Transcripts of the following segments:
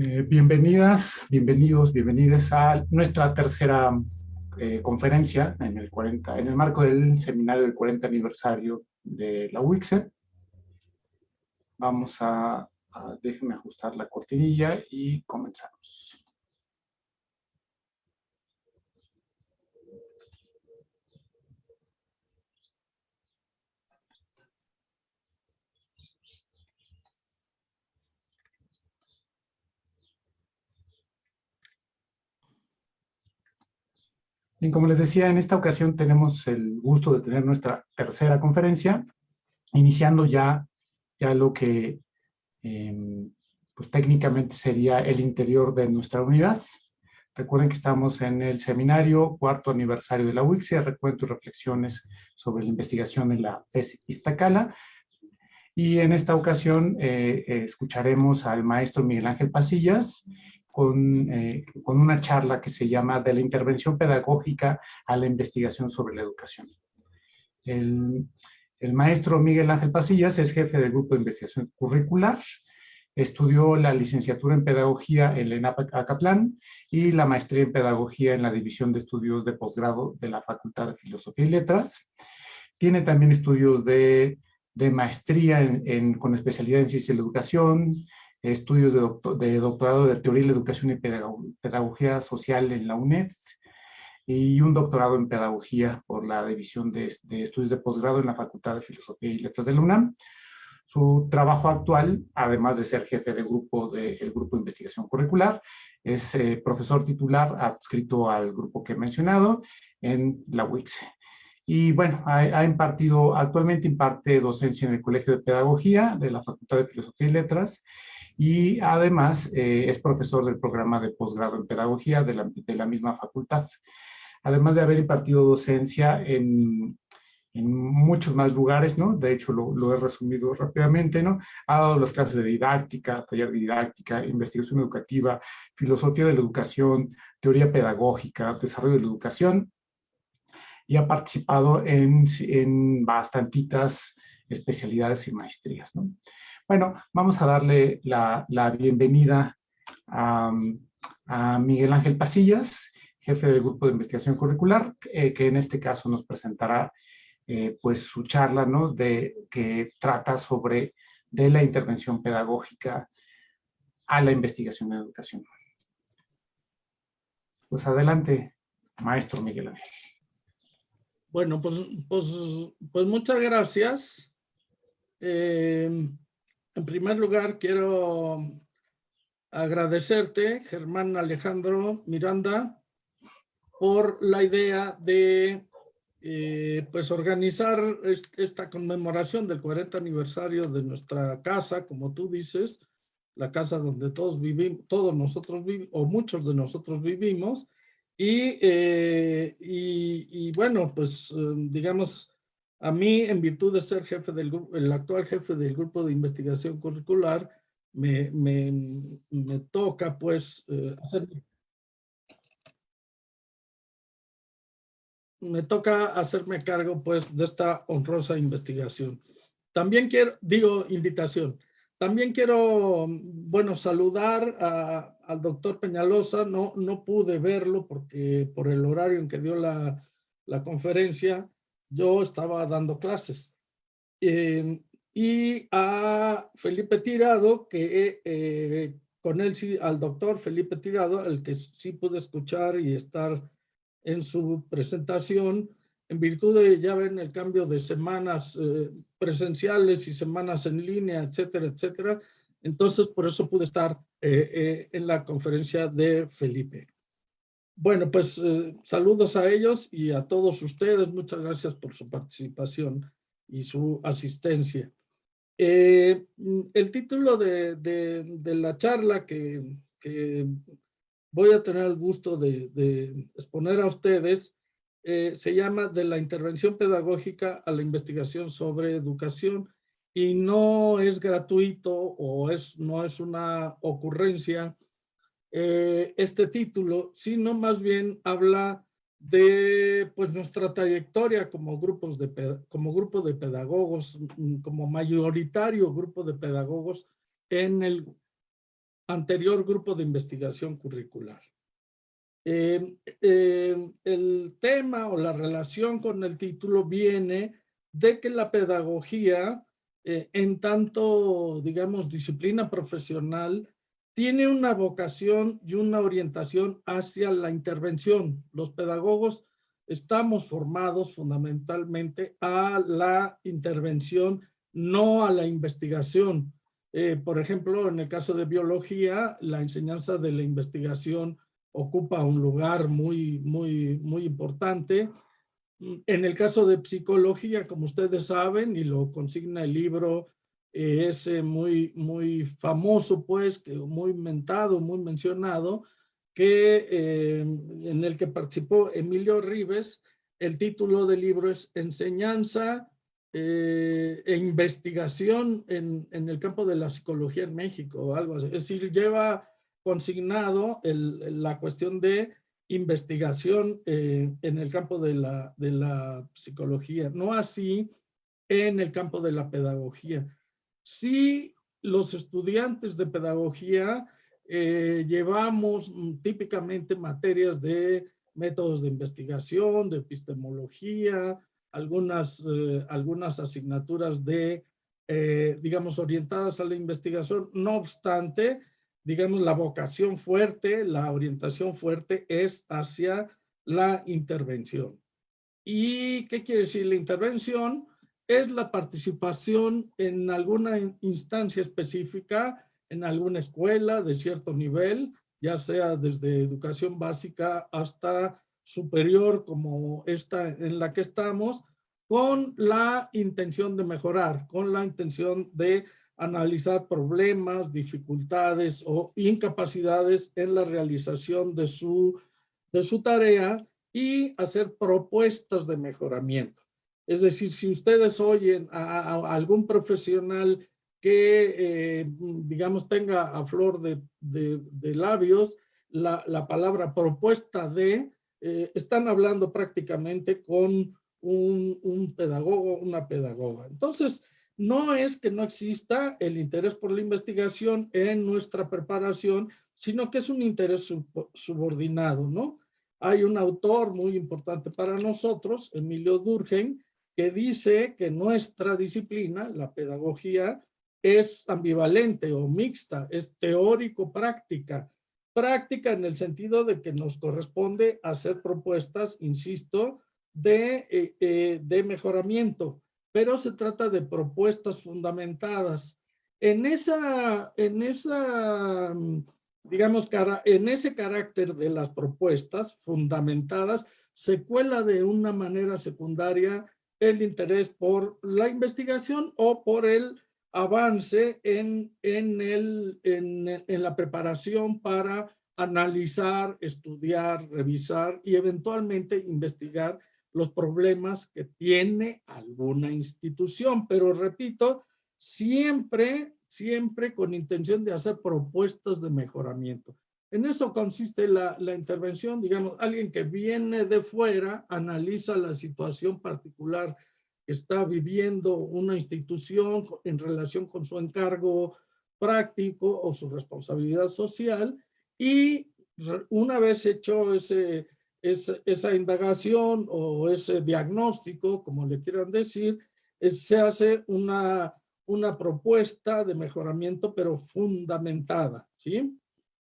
Eh, bienvenidas, bienvenidos, bienvenidas a nuestra tercera eh, conferencia en el, 40, en el marco del seminario del 40 aniversario de la UICSE. Vamos a, a déjenme ajustar la cortinilla y comenzamos. Bien, como les decía, en esta ocasión tenemos el gusto de tener nuestra tercera conferencia, iniciando ya, ya lo que em, pues técnicamente sería el interior de nuestra unidad. Recuerden que estamos en el seminario cuarto aniversario de la UICSE, recuento y reflexiones sobre la investigación en la PES Iztacala. Y en esta ocasión eh, escucharemos al maestro Miguel Ángel Pasillas, eh, con, una charla que se llama De la intervención pedagógica a la investigación sobre la educación. El, maestro Miguel Ángel Pasillas es jefe del grupo de investigación curricular, estudió la licenciatura en pedagogía en la ENAP Acatlán y la maestría en pedagogía en la división de estudios de posgrado de la Facultad de Filosofía y Letras. Tiene también estudios de, maestría con especialidad en ciencia la educación, estudios de, doctorado de Teoría de la Educación y Pedagogía Social en la UNED y un doctorado en Pedagogía por la División de, Estudios de Posgrado en la Facultad de Filosofía y Letras de la UNAM. Su trabajo actual, además de ser jefe del grupo del Grupo de Investigación Curricular, es eh, profesor titular adscrito al grupo que he mencionado en la UICSE. Y bueno, ha, ha, impartido, actualmente imparte docencia en el Colegio de Pedagogía de la Facultad de Filosofía y Letras y además eh, es profesor del programa de posgrado en pedagogía de la, de la, misma facultad. Además de haber impartido docencia en, en muchos más lugares, ¿no? De hecho, lo, he resumido rápidamente, ¿no? Ha dado las clases de didáctica, taller de didáctica, investigación educativa, filosofía de la educación, teoría pedagógica, desarrollo de la educación, y ha participado en, en bastantitas especialidades y maestrías, ¿no? Bueno, vamos a darle la, bienvenida a, Miguel Ángel Pasillas, jefe del Grupo de Investigación Curricular, eh, que en este caso nos presentará eh, pues su charla, ¿no? De, que trata sobre de la intervención pedagógica a la investigación en educación. Pues adelante, maestro Miguel Ángel. Bueno, pues, pues, pues muchas gracias. Eh, en primer lugar, quiero agradecerte, Germán Alejandro Miranda, por la idea de eh, pues organizar esta conmemoración del 40 aniversario de nuestra casa, como tú dices, la casa donde todos vivimos, todos nosotros vivimos, o muchos de nosotros vivimos, y, eh, y, bueno, pues eh, digamos, a mí, en virtud de ser jefe del el actual jefe del grupo de investigación curricular, me, me, toca pues eh, me toca hacerme cargo pues de esta honrosa investigación. También quiero, digo invitación, también quiero, bueno, saludar al doctor Peñalosa, no, no pude verlo porque por el horario en que dio la, la conferencia, yo estaba dando clases. Em, y a Felipe Tirado, que eh, con él sí, al doctor Felipe Tirado, el que sí pude escuchar y estar en su presentación, en virtud de, ya ven, el cambio de semanas eh, presenciales y semanas en línea, etcétera, etcétera. Entonces, por eso pude estar eh, en la conferencia de Felipe. Bueno, pues eh, saludos a ellos y a todos ustedes. Muchas gracias por su participación y su asistencia. Eh, el título de, la charla que, voy a tener el gusto de, exponer a ustedes eh, se llama De la intervención pedagógica a la investigación sobre educación y no es gratuito o es, no es una ocurrencia eh, este título, sino más bien habla de pues nuestra trayectoria como grupos de como grupo de pedagogos, mm, como mayoritario grupo de pedagogos en el anterior grupo de investigación curricular. Eh, eh, el tema o la relación con el título viene de que la pedagogía, en tanto, digamos, disciplina profesional, tiene una vocación y una orientación hacia la intervención. Los pedagogos estamos formados fundamentalmente a la intervención, no a la investigación. Eh, por ejemplo, en el caso de biología, la enseñanza de la investigación ocupa un lugar muy, muy, muy importante. En el caso de psicología, como ustedes saben, y lo consigna el libro eh, ese muy, muy famoso, pues, muy mentado, muy mencionado, que, eh, en el que participó Emilio Rives. El título del libro es Enseñanza eh, e investigación en, en, el campo de la psicología en México, o algo así. Es decir, lleva consignado la cuestión de investigación eh, en el campo de la, de la psicología, no así en el campo de la pedagogía. Sí, los estudiantes de pedagogía eh, llevamos mm, típicamente materias de métodos de investigación, de epistemología, algunas, eh, algunas asignaturas de, eh, digamos, orientadas a la investigación. No obstante, digamos, la vocación fuerte, la orientación fuerte es hacia la intervención. ¿Y qué quiere decir la intervención? Es la participación en alguna instancia específica en alguna escuela de cierto nivel, ya sea desde educación básica hasta superior como esta en la que estamos, con la intención de mejorar, con la intención de analizar problemas, dificultades o incapacidades en la realización de su, de su tarea y hacer propuestas de mejoramiento. Es decir, si ustedes oyen a, algún profesional que, eh, digamos, tenga a flor de, labios la, la, palabra propuesta de, eh, están hablando prácticamente con un, un, pedagogo, una pedagoga. Entonces, no es que no exista el interés por la investigación en nuestra preparación, sino que es un interés subordinado, ¿no? Hay un autor muy importante para nosotros, Emilio Durgen, que dice que nuestra disciplina, la pedagogía, es ambivalente o mixta, es teórico-práctica. Práctica en el sentido de que nos corresponde hacer propuestas, insisto, de, eh, eh, de mejoramiento, pero se trata de propuestas fundamentadas. En esa, en esa, digamos, en ese carácter de las propuestas fundamentadas, se cuela de una manera secundaria el interés por la investigación o por el avance en, en, el, en, la preparación para analizar, estudiar, revisar y eventualmente investigar los problemas que tiene alguna institución. Pero repito, siempre, siempre con intención de hacer propuestas de mejoramiento. En eso consiste la, intervención, digamos, alguien que viene de fuera, analiza la situación particular está viviendo una institución en relación con su encargo práctico o su responsabilidad social y una vez hecho ese, esa indagación o ese diagnóstico, como le quieran decir, se hace una, una propuesta de mejoramiento pero fundamentada, ¿sí?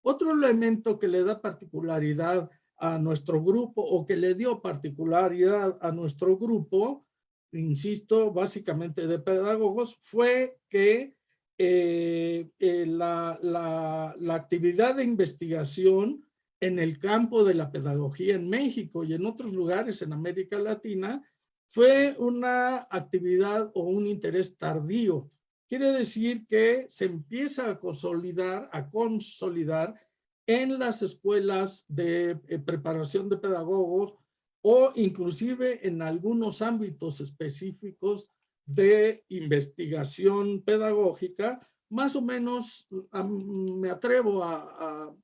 Otro elemento que le da particularidad a nuestro grupo o que le dio particularidad a nuestro grupo insisto, básicamente de pedagogos, fue que eh, eh, la, la, la, actividad de investigación en el campo de la pedagogía en México y en otros lugares en América Latina fue una actividad o un interés tardío. Quiere decir que se empieza a consolidar, a consolidar en las escuelas de eh, preparación de pedagogos o inclusive en algunos ámbitos específicos de investigación pedagógica, más o menos, me atrevo a,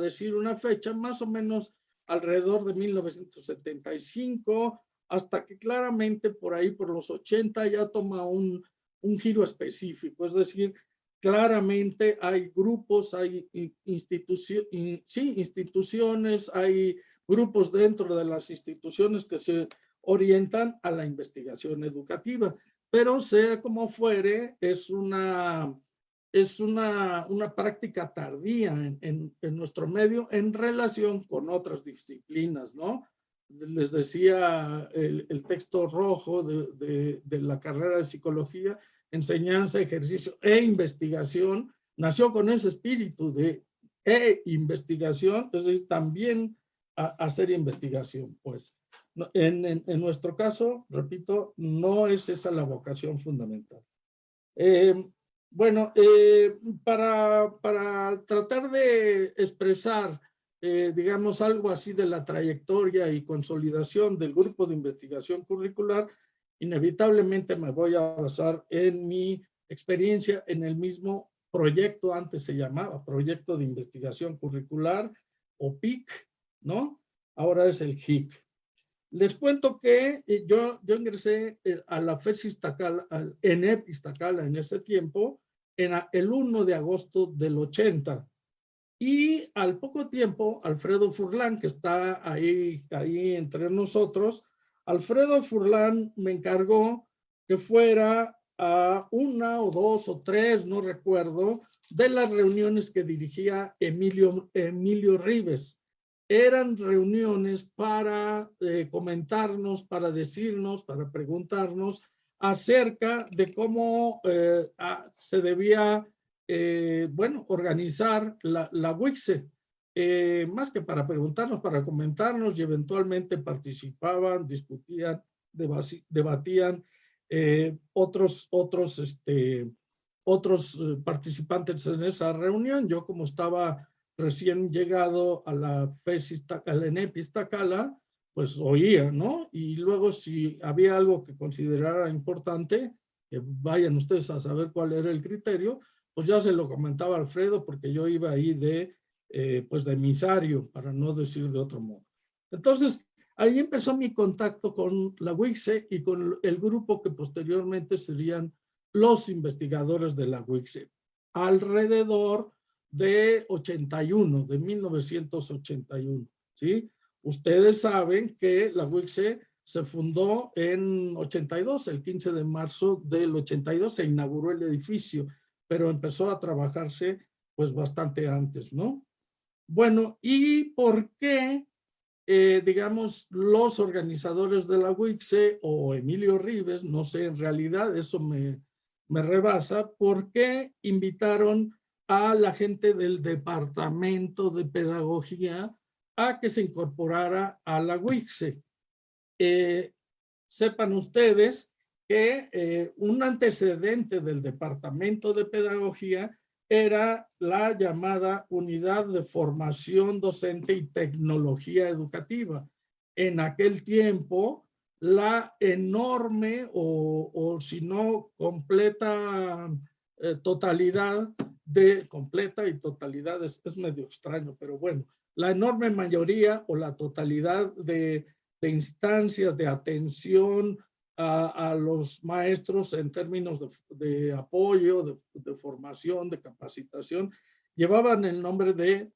decir una fecha, más o menos alrededor de 1975, hasta que claramente por ahí, por los 80, ya toma un, un giro específico. Es decir, claramente hay grupos, hay instituciones, sí, instituciones, hay grupos dentro de las instituciones que se orientan a la investigación educativa, pero sea como fuere, es una, es una, una práctica tardía en, en, nuestro medio en relación con otras disciplinas, ¿no? Les decía el, texto rojo de, la carrera de psicología, enseñanza, ejercicio e investigación, nació con ese espíritu de e investigación, es decir, también hacer investigación, pues. En, en, nuestro caso, repito, no es esa la vocación fundamental. Eh, bueno, eh, para, para tratar de expresar, eh, digamos, algo así de la trayectoria y consolidación del grupo de investigación curricular, inevitablemente me voy a basar en mi experiencia en el mismo proyecto, antes se llamaba Proyecto de Investigación Curricular o PIC, ¿no? Ahora es el HIC. Les cuento que eh, yo, yo ingresé eh, a la FES Iztacala, al ENEP Iztacala en ese tiempo, en el 1 de agosto del 80. Y al poco tiempo, Alfredo Furlan, que está ahí, ahí entre nosotros, Alfredo Furlan me encargó que fuera a una o dos o tres, no recuerdo, de las reuniones que dirigía Emilio, Emilio Rives. Eran reuniones para eh, comentarnos, para decirnos, para preguntarnos acerca de cómo eh, se debía, eh, bueno, organizar la, la WICSE. Eh, más que para preguntarnos, para comentarnos y eventualmente participaban, discutían, debatían eh, otros, otros, este, otros eh, participantes en esa reunión. Yo como estaba recién llegado a la FES, la ENEP Iztacala, pues oía, ¿no? Y luego si había algo que considerara importante, que vayan ustedes a saber cuál era el criterio, pues ya se lo comentaba Alfredo porque yo iba ahí de eh, pues de emisario, para no decir de otro modo. Entonces, ahí empezó mi contacto con la WICSE y con el grupo que posteriormente serían los investigadores de la WICSE, alrededor de 81, de 1981, ¿sí? Ustedes saben que la WICSE se fundó en 82, el 15 de marzo del 82 se inauguró el edificio, pero empezó a trabajarse pues bastante antes, ¿no? Bueno, ¿y por qué, eh, digamos, los organizadores de la WICSE o Emilio Rives, no sé, en realidad eso me, me rebasa, ¿por qué invitaron a la gente del Departamento de Pedagogía a que se incorporara a la WICSE? Eh, sepan ustedes que eh, un antecedente del Departamento de Pedagogía era la llamada Unidad de Formación Docente y Tecnología Educativa. En aquel tiempo, la enorme o, o si no completa eh, totalidad de, completa y totalidad es, es, medio extraño, pero bueno, la enorme mayoría o la totalidad de, de instancias de atención a, los maestros en términos de, apoyo, de, formación, de capacitación, llevaban el nombre de,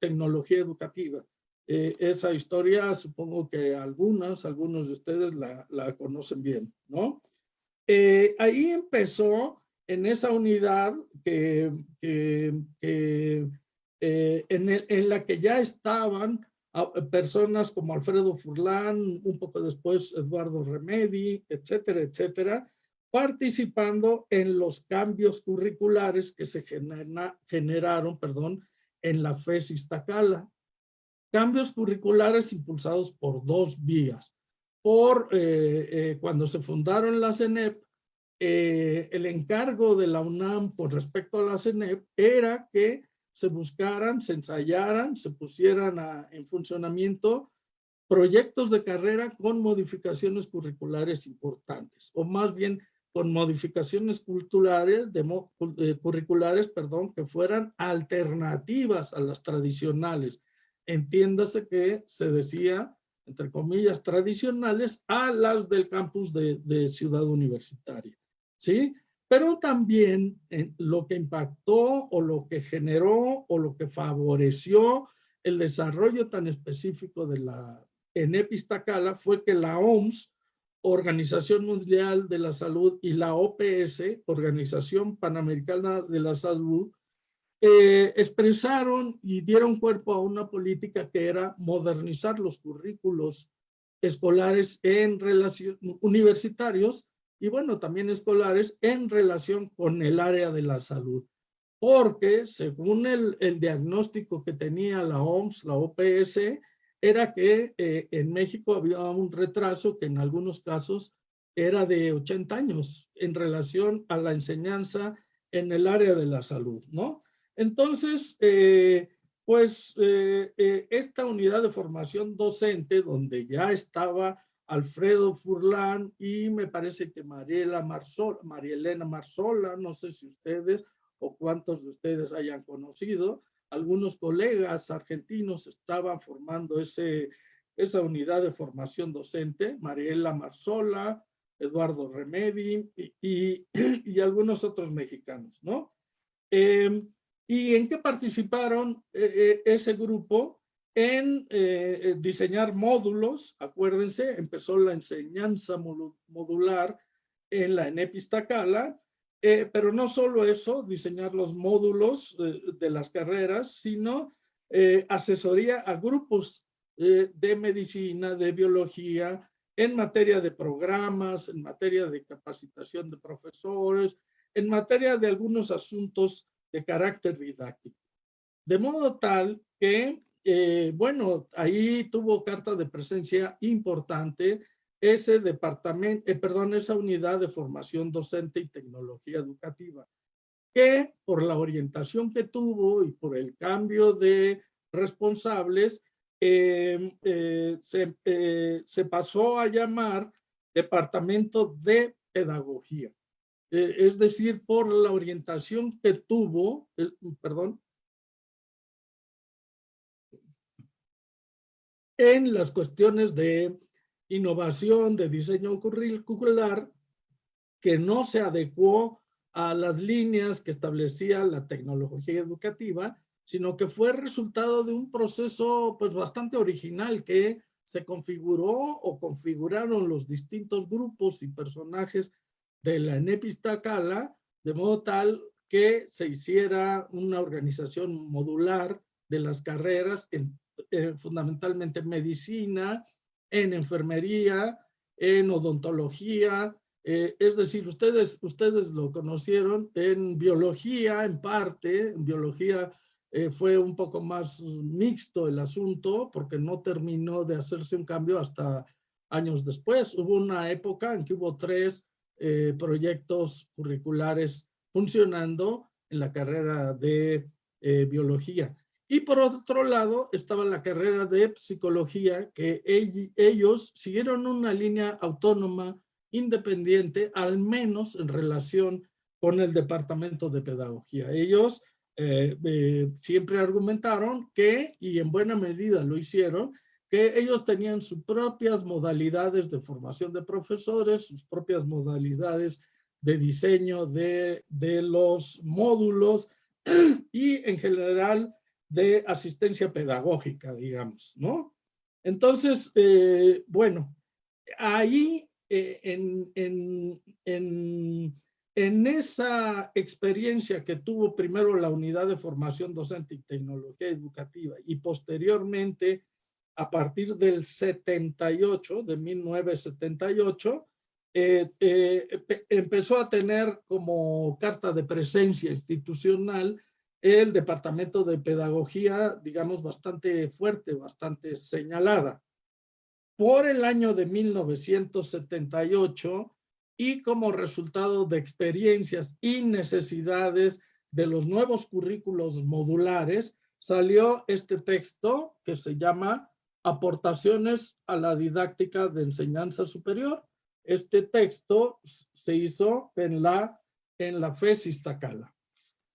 tecnología educativa. Eh, esa historia supongo que algunas, algunos de ustedes la, conocen bien, ¿no? Eh, ahí empezó en esa unidad que, que, eh, en, en, la que ya estaban personas como Alfredo Furlán, un poco después Eduardo Remedi, etcétera, etcétera, participando en los cambios curriculares que se generaron perdón, en la FES Iztacala. Cambios curriculares impulsados por dos vías. Por eh, eh, cuando se fundaron las CENEP, eh, el encargo de la UNAM con respecto a la CENEP era que se buscaran, se ensayaran, se pusieran en funcionamiento proyectos de carrera con modificaciones curriculares importantes, o más bien con modificaciones culturales, de, eh, curriculares, perdón, que fueran alternativas a las tradicionales. Entiéndase que se decía, entre comillas, tradicionales a las del campus de, de Ciudad Universitaria. ¿Sí? Pero también eh, lo que impactó o lo que generó o lo que favoreció el desarrollo tan específico de la ENEP Iztacala fue que la OMS, Organización Mundial de la Salud, y la OPS, Organización Panamericana de la Salud, eh, expresaron y dieron cuerpo a una política que era modernizar los currículos escolares en relación, universitarios y bueno, también escolares en relación con el área de la salud. Porque según el, el diagnóstico que tenía la OMS, la OPS, era que eh, en México había un retraso que en algunos casos era de 80 años en relación a la enseñanza en el área de la salud, ¿no? Entonces, eh, pues eh, esta unidad de formación docente, donde ya estaba Alfredo Furlán y me parece que Mariela Marzola, María Elena Marzola, no sé si ustedes o cuántos de ustedes hayan conocido, algunos colegas argentinos estaban formando ese, esa unidad de formación docente, Mariela Marzola, Eduardo Remedi y, y, algunos otros mexicanos, ¿no? Em, ¿Y en qué participaron eh, eh, ese grupo? En eh, eh, diseñar módulos, acuérdense, empezó la enseñanza modular en la ENEP eh, pero no solo eso, diseñar los módulos de las carreras, sino asesoría a grupos de medicina, de biología, en materia de programas, en materia de capacitación de profesores, en materia de algunos asuntos de carácter didáctico. De modo tal que eh, bueno, ahí tuvo carta de presencia importante ese departamento, eh, perdón, esa unidad de formación docente y tecnología educativa, que por la orientación que tuvo y por el cambio de responsables, eh, se, se, pasó a llamar Departamento de Pedagogía. es decir, por la orientación que tuvo, perdón, en las cuestiones de innovación, de diseño curricular, que no se adecuó a las líneas que establecía la tecnología educativa, sino que fue resultado de un proceso pues bastante original que se configuró o configuraron los distintos grupos y personajes de la Enepistacala de modo tal que se hiciera una organización modular de las carreras en eh, fundamentalmente en medicina, en enfermería, en odontología, eh, es decir, ustedes, ustedes lo conocieron en biología en parte, en biología eh, fue un poco más mixto el asunto porque no terminó de hacerse un cambio hasta años después. Hubo una época en que hubo tres proyectos curriculares funcionando en la carrera de biología. Y por otro lado estaba la carrera de psicología, que ellos siguieron una línea autónoma, independiente, al menos en relación con el departamento de pedagogía. Ellos eh, eh, siempre argumentaron que, y en buena medida lo hicieron, que ellos tenían sus propias modalidades de formación de profesores, sus propias modalidades de diseño de, de los módulos y en general de asistencia pedagógica, digamos, ¿no? Entonces, eh, bueno, ahí eh, en, en, en, en, esa experiencia que tuvo primero la unidad de formación docente y tecnología educativa y posteriormente a partir del 78, de 1978, eh, empezó a tener como carta de presencia institucional el departamento de pedagogía, digamos, bastante fuerte, bastante señalada. Por el año de 1978 y como resultado de experiencias y necesidades de los nuevos currículos modulares, salió este texto que se llama Aportaciones a la didáctica de enseñanza superior. Este texto se hizo en la, en la FES Iztacala.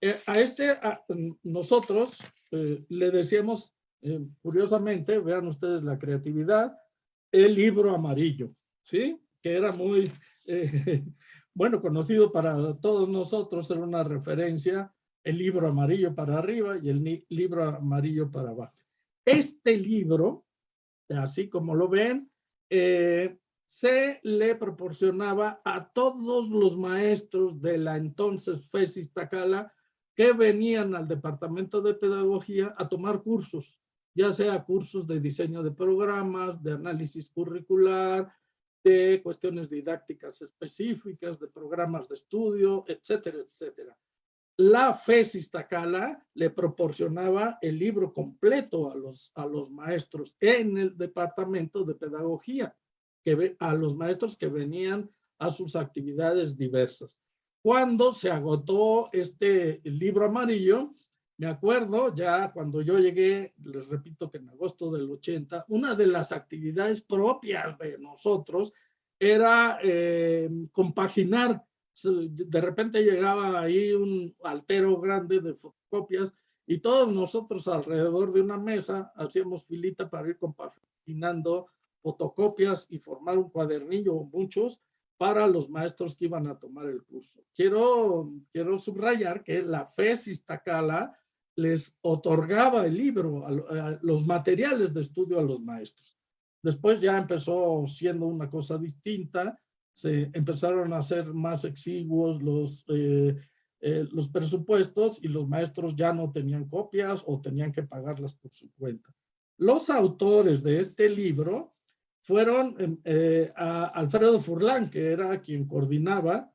Eh, a este, nosotros eh, le decíamos, eh, curiosamente, vean ustedes la creatividad, el libro amarillo, ¿sí? Que era muy, bueno, conocido para todos nosotros, era una referencia, el libro amarillo para arriba y el libro amarillo para abajo. Este libro, así como lo ven, se le proporcionaba a todos los maestros de la entonces FESIS Tacala que venían al departamento de pedagogía a tomar cursos, ya sea cursos de diseño de programas, de análisis curricular, de cuestiones didácticas específicas, de programas de estudio, etcétera, etcétera. La FESIS Tacala le proporcionaba el libro completo a los, a los maestros en el departamento de pedagogía, que, a los maestros que venían a sus actividades diversas. Cuando se agotó este libro amarillo, me acuerdo ya cuando yo llegué, les repito que en agosto del 80, una de las actividades propias de nosotros era eh, compaginar. De repente llegaba ahí un altero grande de fotocopias y todos nosotros alrededor de una mesa hacíamos filita para ir compaginando fotocopias y formar un cuadernillo o muchos para los maestros que iban a tomar el curso. Quiero, quiero subrayar que la FES Tacala les otorgaba el libro, los materiales de estudio a los maestros. Después ya empezó siendo una cosa distinta, se empezaron a hacer más exiguos los, eh, eh, los presupuestos y los maestros ya no tenían copias o tenían que pagarlas por su cuenta. Los autores de este libro fueron em, eh, a Alfredo Furlán, que era quien coordinaba,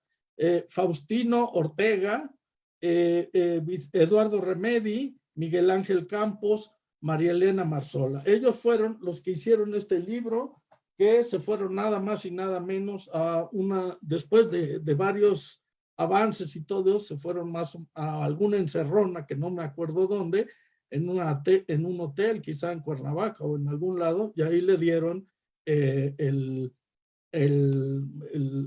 Faustino Ortega, eh, eh, Eduardo Remedi, Miguel Ángel Campos, María Elena Marzola. Ellos fueron los que hicieron este libro, que se fueron nada más y nada menos a una, después de, varios avances y todo, se fueron más a alguna encerrona, que no me acuerdo dónde, en, una, en un hotel, quizá en Cuernavaca o en algún lado, y ahí le dieron eh, el, el,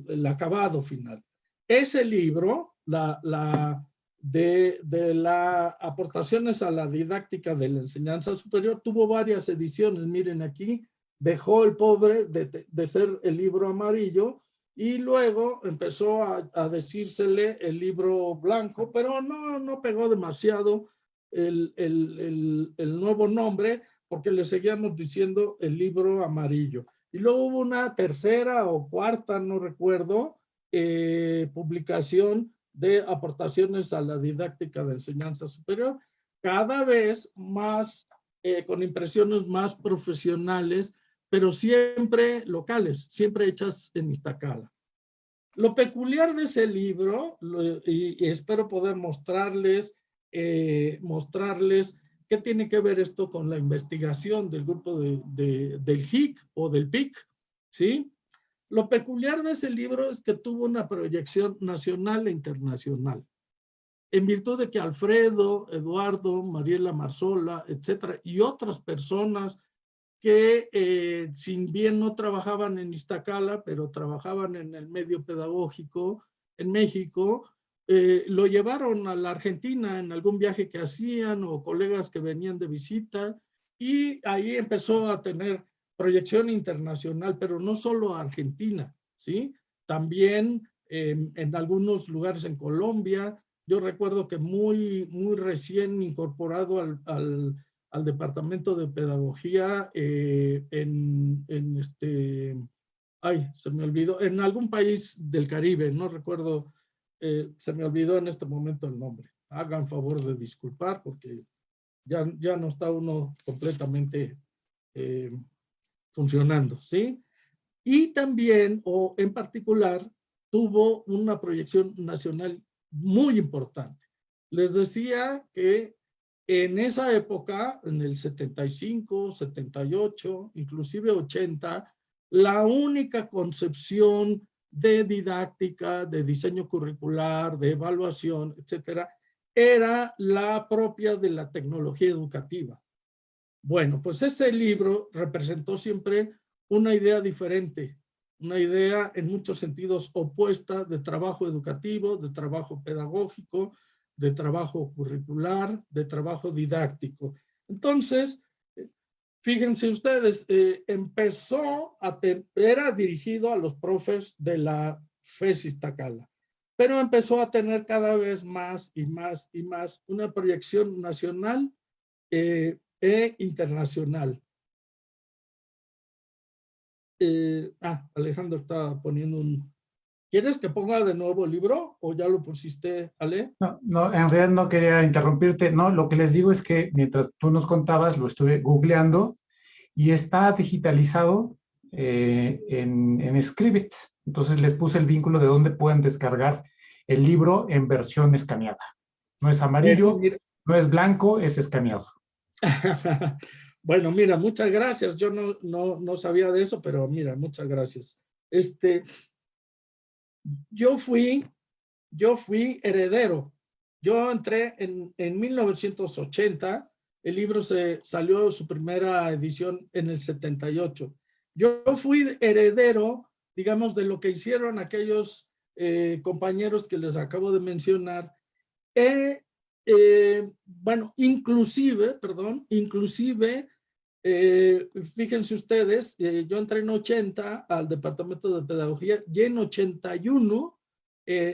el, acabado final. Ese libro, la, la, de, de las aportaciones a la didáctica de la enseñanza superior, tuvo varias ediciones, miren aquí, dejó el pobre de, de ser el libro amarillo y luego empezó a, a, decírsele el libro blanco, pero no, no pegó demasiado el, el, el, el, nuevo nombre porque le seguíamos diciendo el libro amarillo. Y luego hubo una tercera o cuarta, no recuerdo, eh, publicación de aportaciones a la didáctica de enseñanza superior, cada vez más, eh, con impresiones más profesionales, pero siempre locales, siempre hechas en Iztacala. Lo peculiar de ese libro, y, espero poder mostrarles, eh, mostrarles qué tiene que ver esto con la investigación del grupo de, de, del HIC o del PIC, ¿sí? Lo peculiar de ese libro es que tuvo una proyección nacional e internacional. En virtud de que Alfredo, Eduardo, Mariela Marzola, etcétera, y otras personas que eh, sin bien no trabajaban en Iztacala, pero trabajaban en el medio pedagógico en México, eh, lo llevaron a la Argentina en algún viaje que hacían o colegas que venían de visita y ahí empezó a tener proyección internacional, pero no solo a Argentina, ¿sí? También en algunos lugares en Colombia. Yo recuerdo que muy, muy recién incorporado al, al, al Departamento de Pedagogía eh, en, en, este, ay, se me olvidó, en algún país del Caribe, no recuerdo, eh, se me olvidó en este momento el nombre. Hagan favor de disculpar porque ya, ya no está uno completamente eh, funcionando, ¿sí? Y también, o en particular, tuvo una proyección nacional muy importante. Les decía que en esa época, en el 75, 78, inclusive 80, la única concepción de didáctica, de diseño curricular, de evaluación, etcétera, era la propia de la tecnología educativa. Bueno, pues ese libro representó siempre una idea diferente, una idea en muchos sentidos opuesta de trabajo educativo, de trabajo pedagógico, de trabajo curricular, de trabajo didáctico. Entonces, fíjense ustedes, eh, empezó a, era dirigido a los profes de la FES Iztacala. Pero empezó a tener cada vez más y más y más una proyección nacional eh, e internacional. Eh, ah, Alejandro estaba poniendo un... ¿Quieres que ponga de nuevo el libro o ya lo pusiste, Ale? No, no, en realidad no quería interrumpirte. No, lo que les digo es que mientras tú nos contabas, lo estuve googleando y está digitalizado eh, en, en Scribit. Entonces les puse el vínculo de dónde pueden descargar el libro en versión escaneada. No es amarillo, no es blanco, es escaneado. bueno, mira, muchas gracias. Yo no, no, no sabía de eso, pero mira, muchas gracias. Este, yo fui, yo fui heredero. Yo entré en, en 1980, el libro se salió su primera edición en el 78. Yo fui heredero, digamos, de lo que hicieron aquellos eh, compañeros que les acabo de mencionar. Eh, eh, bueno, inclusive, perdón, inclusive, fíjense ustedes, yo entré en 80 al Departamento de Pedagogía y en 81,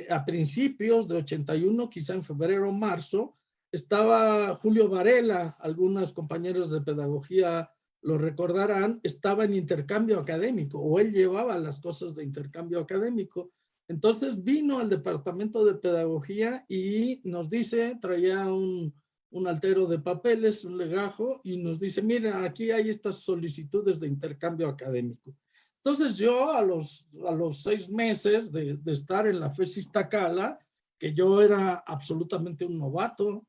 a principios de 81, quizá en febrero o marzo, estaba Julio Varela, algunos compañeros de pedagogía lo recordarán, estaba en intercambio académico o él llevaba las cosas de intercambio académico. Entonces vino al departamento de pedagogía y nos dice, traía un, un altero de papeles, un legajo, y nos dice, mira, aquí hay estas solicitudes de intercambio académico. Entonces yo a los, a los seis meses de, estar en la FESIS Tacala, que yo era absolutamente un novato,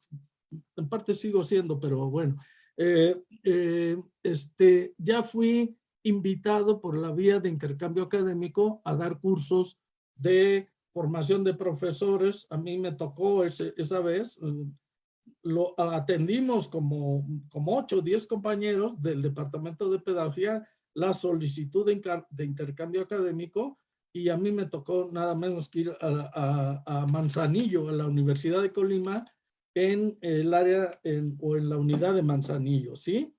en parte sigo siendo, pero bueno, eh, eh, este, ya fui invitado por la vía de intercambio académico a dar cursos de formación de profesores. A mí me tocó esa vez, eh, lo atendimos como, como 8 o 10 compañeros del Departamento de Pedagogía la solicitud de, intercambio académico y a mí me tocó nada menos que ir a, a Manzanillo, a la Universidad de Colima, en el área o en la unidad de Manzanillo, ¿sí?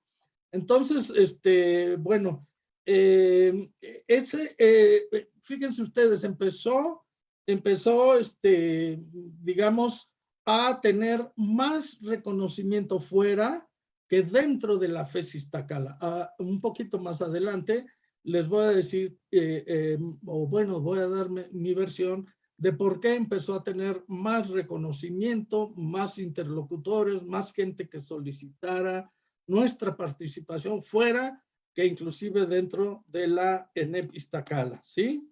Entonces, este, bueno, eh, ese, eh, fíjense ustedes, empezó, empezó, este, digamos, a tener más reconocimiento fuera que dentro de la FESIS Tacala. Ah, un poquito más adelante les voy a decir, eh, o bueno, voy a dar mi versión de por qué empezó a tener más reconocimiento, más interlocutores, más gente que solicitara nuestra participación fuera que inclusive dentro de la ENEP Iztacala, ¿sí?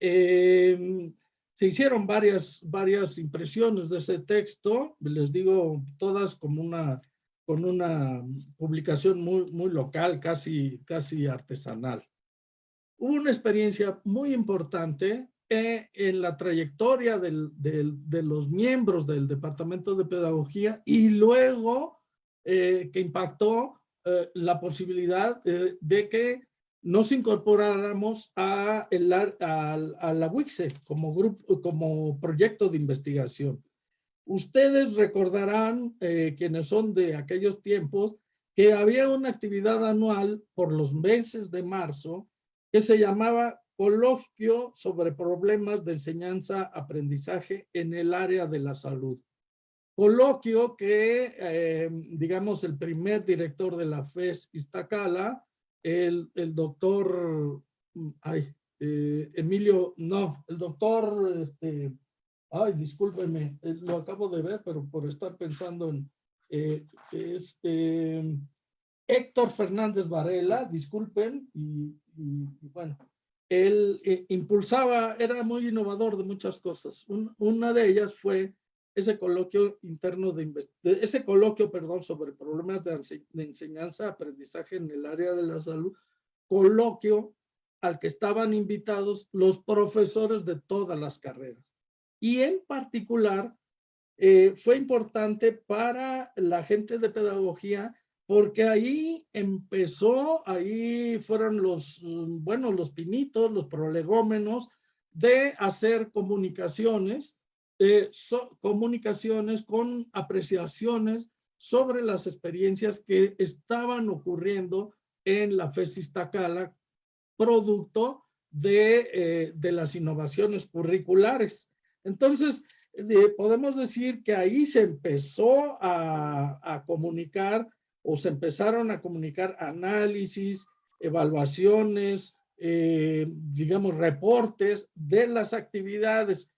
Em, se hicieron varias, varias impresiones de ese texto, les digo todas como una, con una publicación muy, muy local, casi, casi artesanal. Hubo una experiencia muy importante en la trayectoria de los miembros del Departamento de Pedagogía y luego eh, que impactó eh, la posibilidad eh, de que nos incorporáramos a, la WICSE como, grupo, como proyecto de investigación. Ustedes recordarán, quienes son de aquellos tiempos, que había una actividad anual por los meses de marzo que se llamaba coloquio sobre problemas de enseñanza-aprendizaje en el área de la salud. Coloquio que, eh, digamos, el primer director de la FES Iztacala, el, el doctor, mm, ay, eh, Emilio, no, el doctor, este, ay, discúlpeme, eh, lo acabo de ver, pero por estar pensando en, este, Héctor Fernández Varela, disculpen, y bueno, él eh, impulsaba, era muy innovador de muchas cosas. una de ellas fue ese coloquio interno de, ese coloquio, perdón, sobre problemas de, de enseñanza, aprendizaje en el área de la salud, coloquio al que estaban invitados los profesores de todas las carreras. Y en particular, eh, fue importante para la gente de pedagogía porque ahí empezó, ahí fueron los, bueno, los pinitos, los prolegómenos de hacer comunicaciones, eh, comunicaciones con apreciaciones sobre las experiencias que estaban ocurriendo en la FESIS Tacala, producto de, de las innovaciones curriculares. Entonces, podemos decir que ahí se empezó a, a, comunicar o se empezaron a comunicar análisis, evaluaciones, eh, digamos, reportes de las actividades.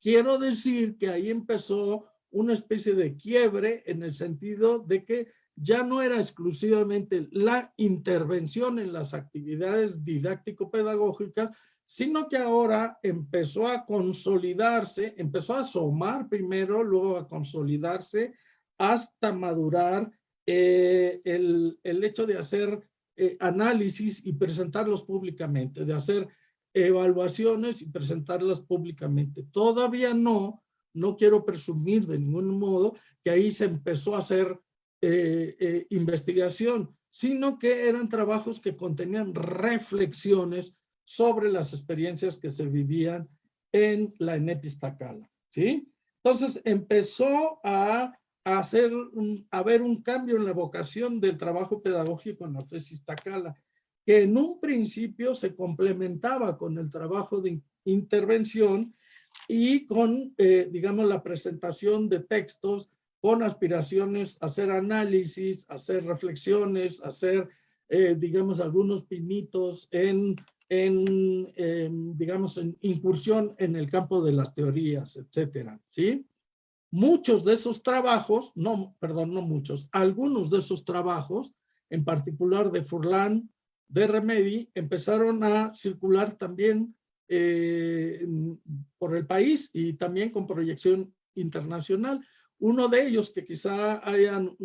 Quiero decir que ahí empezó una especie de quiebre en el sentido de que ya no era exclusivamente la intervención en las actividades didáctico-pedagógicas, sino que ahora empezó a consolidarse, empezó a asomar primero, luego a consolidarse hasta madurar eh, el, el, hecho de hacer eh, análisis y presentarlos públicamente, de hacer evaluaciones y presentarlas públicamente. Todavía no, no quiero presumir de ningún modo que ahí se empezó a hacer eh, eh, investigación, sino que eran trabajos que contenían reflexiones sobre las experiencias que se vivían en la ENEP ¿sí? Entonces empezó a, hacer, a ver un cambio en la vocación del trabajo pedagógico en la FES Iztacala, que en un principio se complementaba con el trabajo de intervención y con, eh, digamos, la presentación de textos con aspiraciones a hacer análisis, a hacer reflexiones, a hacer, eh, digamos, algunos pinitos en, en, digamos, en incursión en el campo de las teorías, etcétera, ¿sí? Muchos de esos trabajos, no, perdón, no muchos, algunos de esos trabajos, en particular de Furlan, de Remedy, empezaron a circular también eh, por el país y también con proyección internacional. Uno de ellos que quizá hayan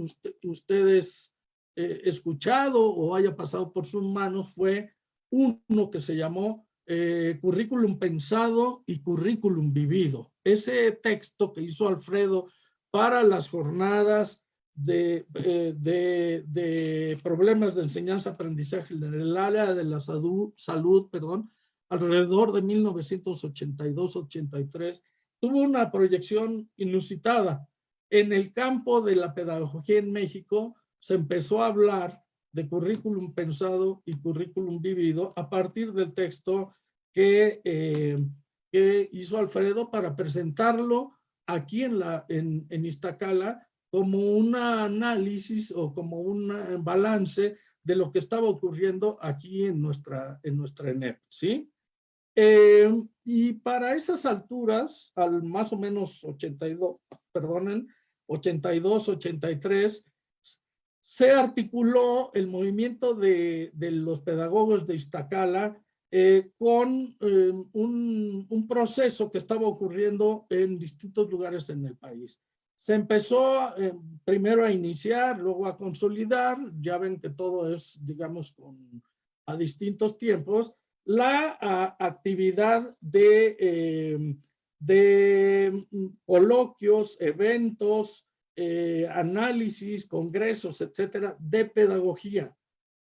ustedes eh, escuchado o haya pasado por sus manos fue uno que se llamó eh, Currículum Pensado y Currículum Vivido. Ese texto que hizo Alfredo para las jornadas de, eh, de, de problemas de enseñanza-aprendizaje en el área de la salud, salud perdón, alrededor de 1982-83, tuvo una proyección inusitada. En el campo de la pedagogía en México se empezó a hablar de currículum pensado y currículum vivido a partir del texto que, eh, que hizo Alfredo para presentarlo aquí en, la, en, en Iztacala como un análisis o como un balance de lo que estaba ocurriendo aquí en nuestra, en nuestra ENEP, ¿sí? Eh, y para esas alturas, al más o menos 82, perdonen, 82, 83, se articuló el movimiento de, de los pedagogos de Iztacala eh, con eh, un, un, proceso que estaba ocurriendo en distintos lugares en el país. Se empezó eh, primero a iniciar, luego a consolidar, ya ven que todo es, digamos, con, a distintos tiempos, la actividad de de mm, coloquios, eventos, eh, análisis, congresos, etcétera, de pedagogía,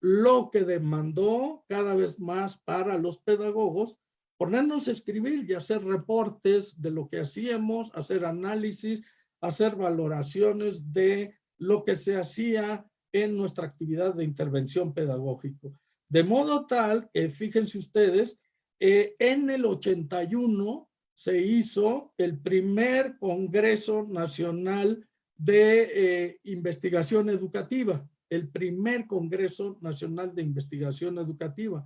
lo que demandó cada vez más para los pedagogos ponernos a escribir y hacer reportes de lo que hacíamos, hacer análisis, hacer valoraciones de lo que se hacía en nuestra actividad de intervención pedagógico. De modo tal que, fíjense ustedes, eh, en el 81 se hizo el primer Congreso Nacional de eh, Investigación Educativa, el primer Congreso Nacional de Investigación Educativa.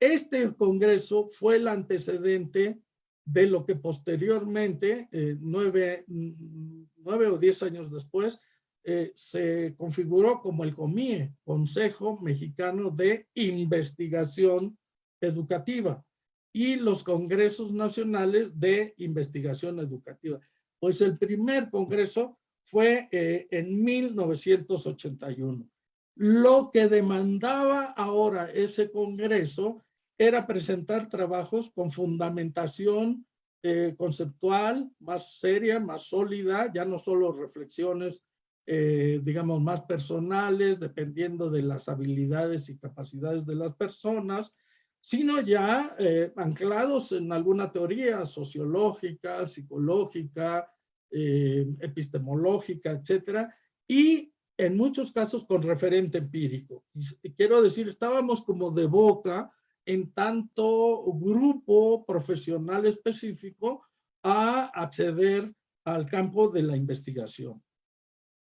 Este congreso fue el antecedente de lo que posteriormente, eh, nueve, nueve, o diez años después, eh, se configuró como el COMIE, Consejo Mexicano de Investigación Educativa y los congresos nacionales de investigación educativa. Pues el primer congreso fue eh, en 1981. Lo que demandaba ahora ese congreso era presentar trabajos con fundamentación eh, conceptual más seria, más sólida, ya no solo reflexiones, eh, digamos, más personales, dependiendo de las habilidades y capacidades de las personas, sino ya eh, anclados en alguna teoría sociológica, psicológica, epistemológica, etcétera, y en muchos casos con referente empírico. Y quiero decir, estábamos como de boca en tanto grupo profesional específico a acceder al campo de la investigación.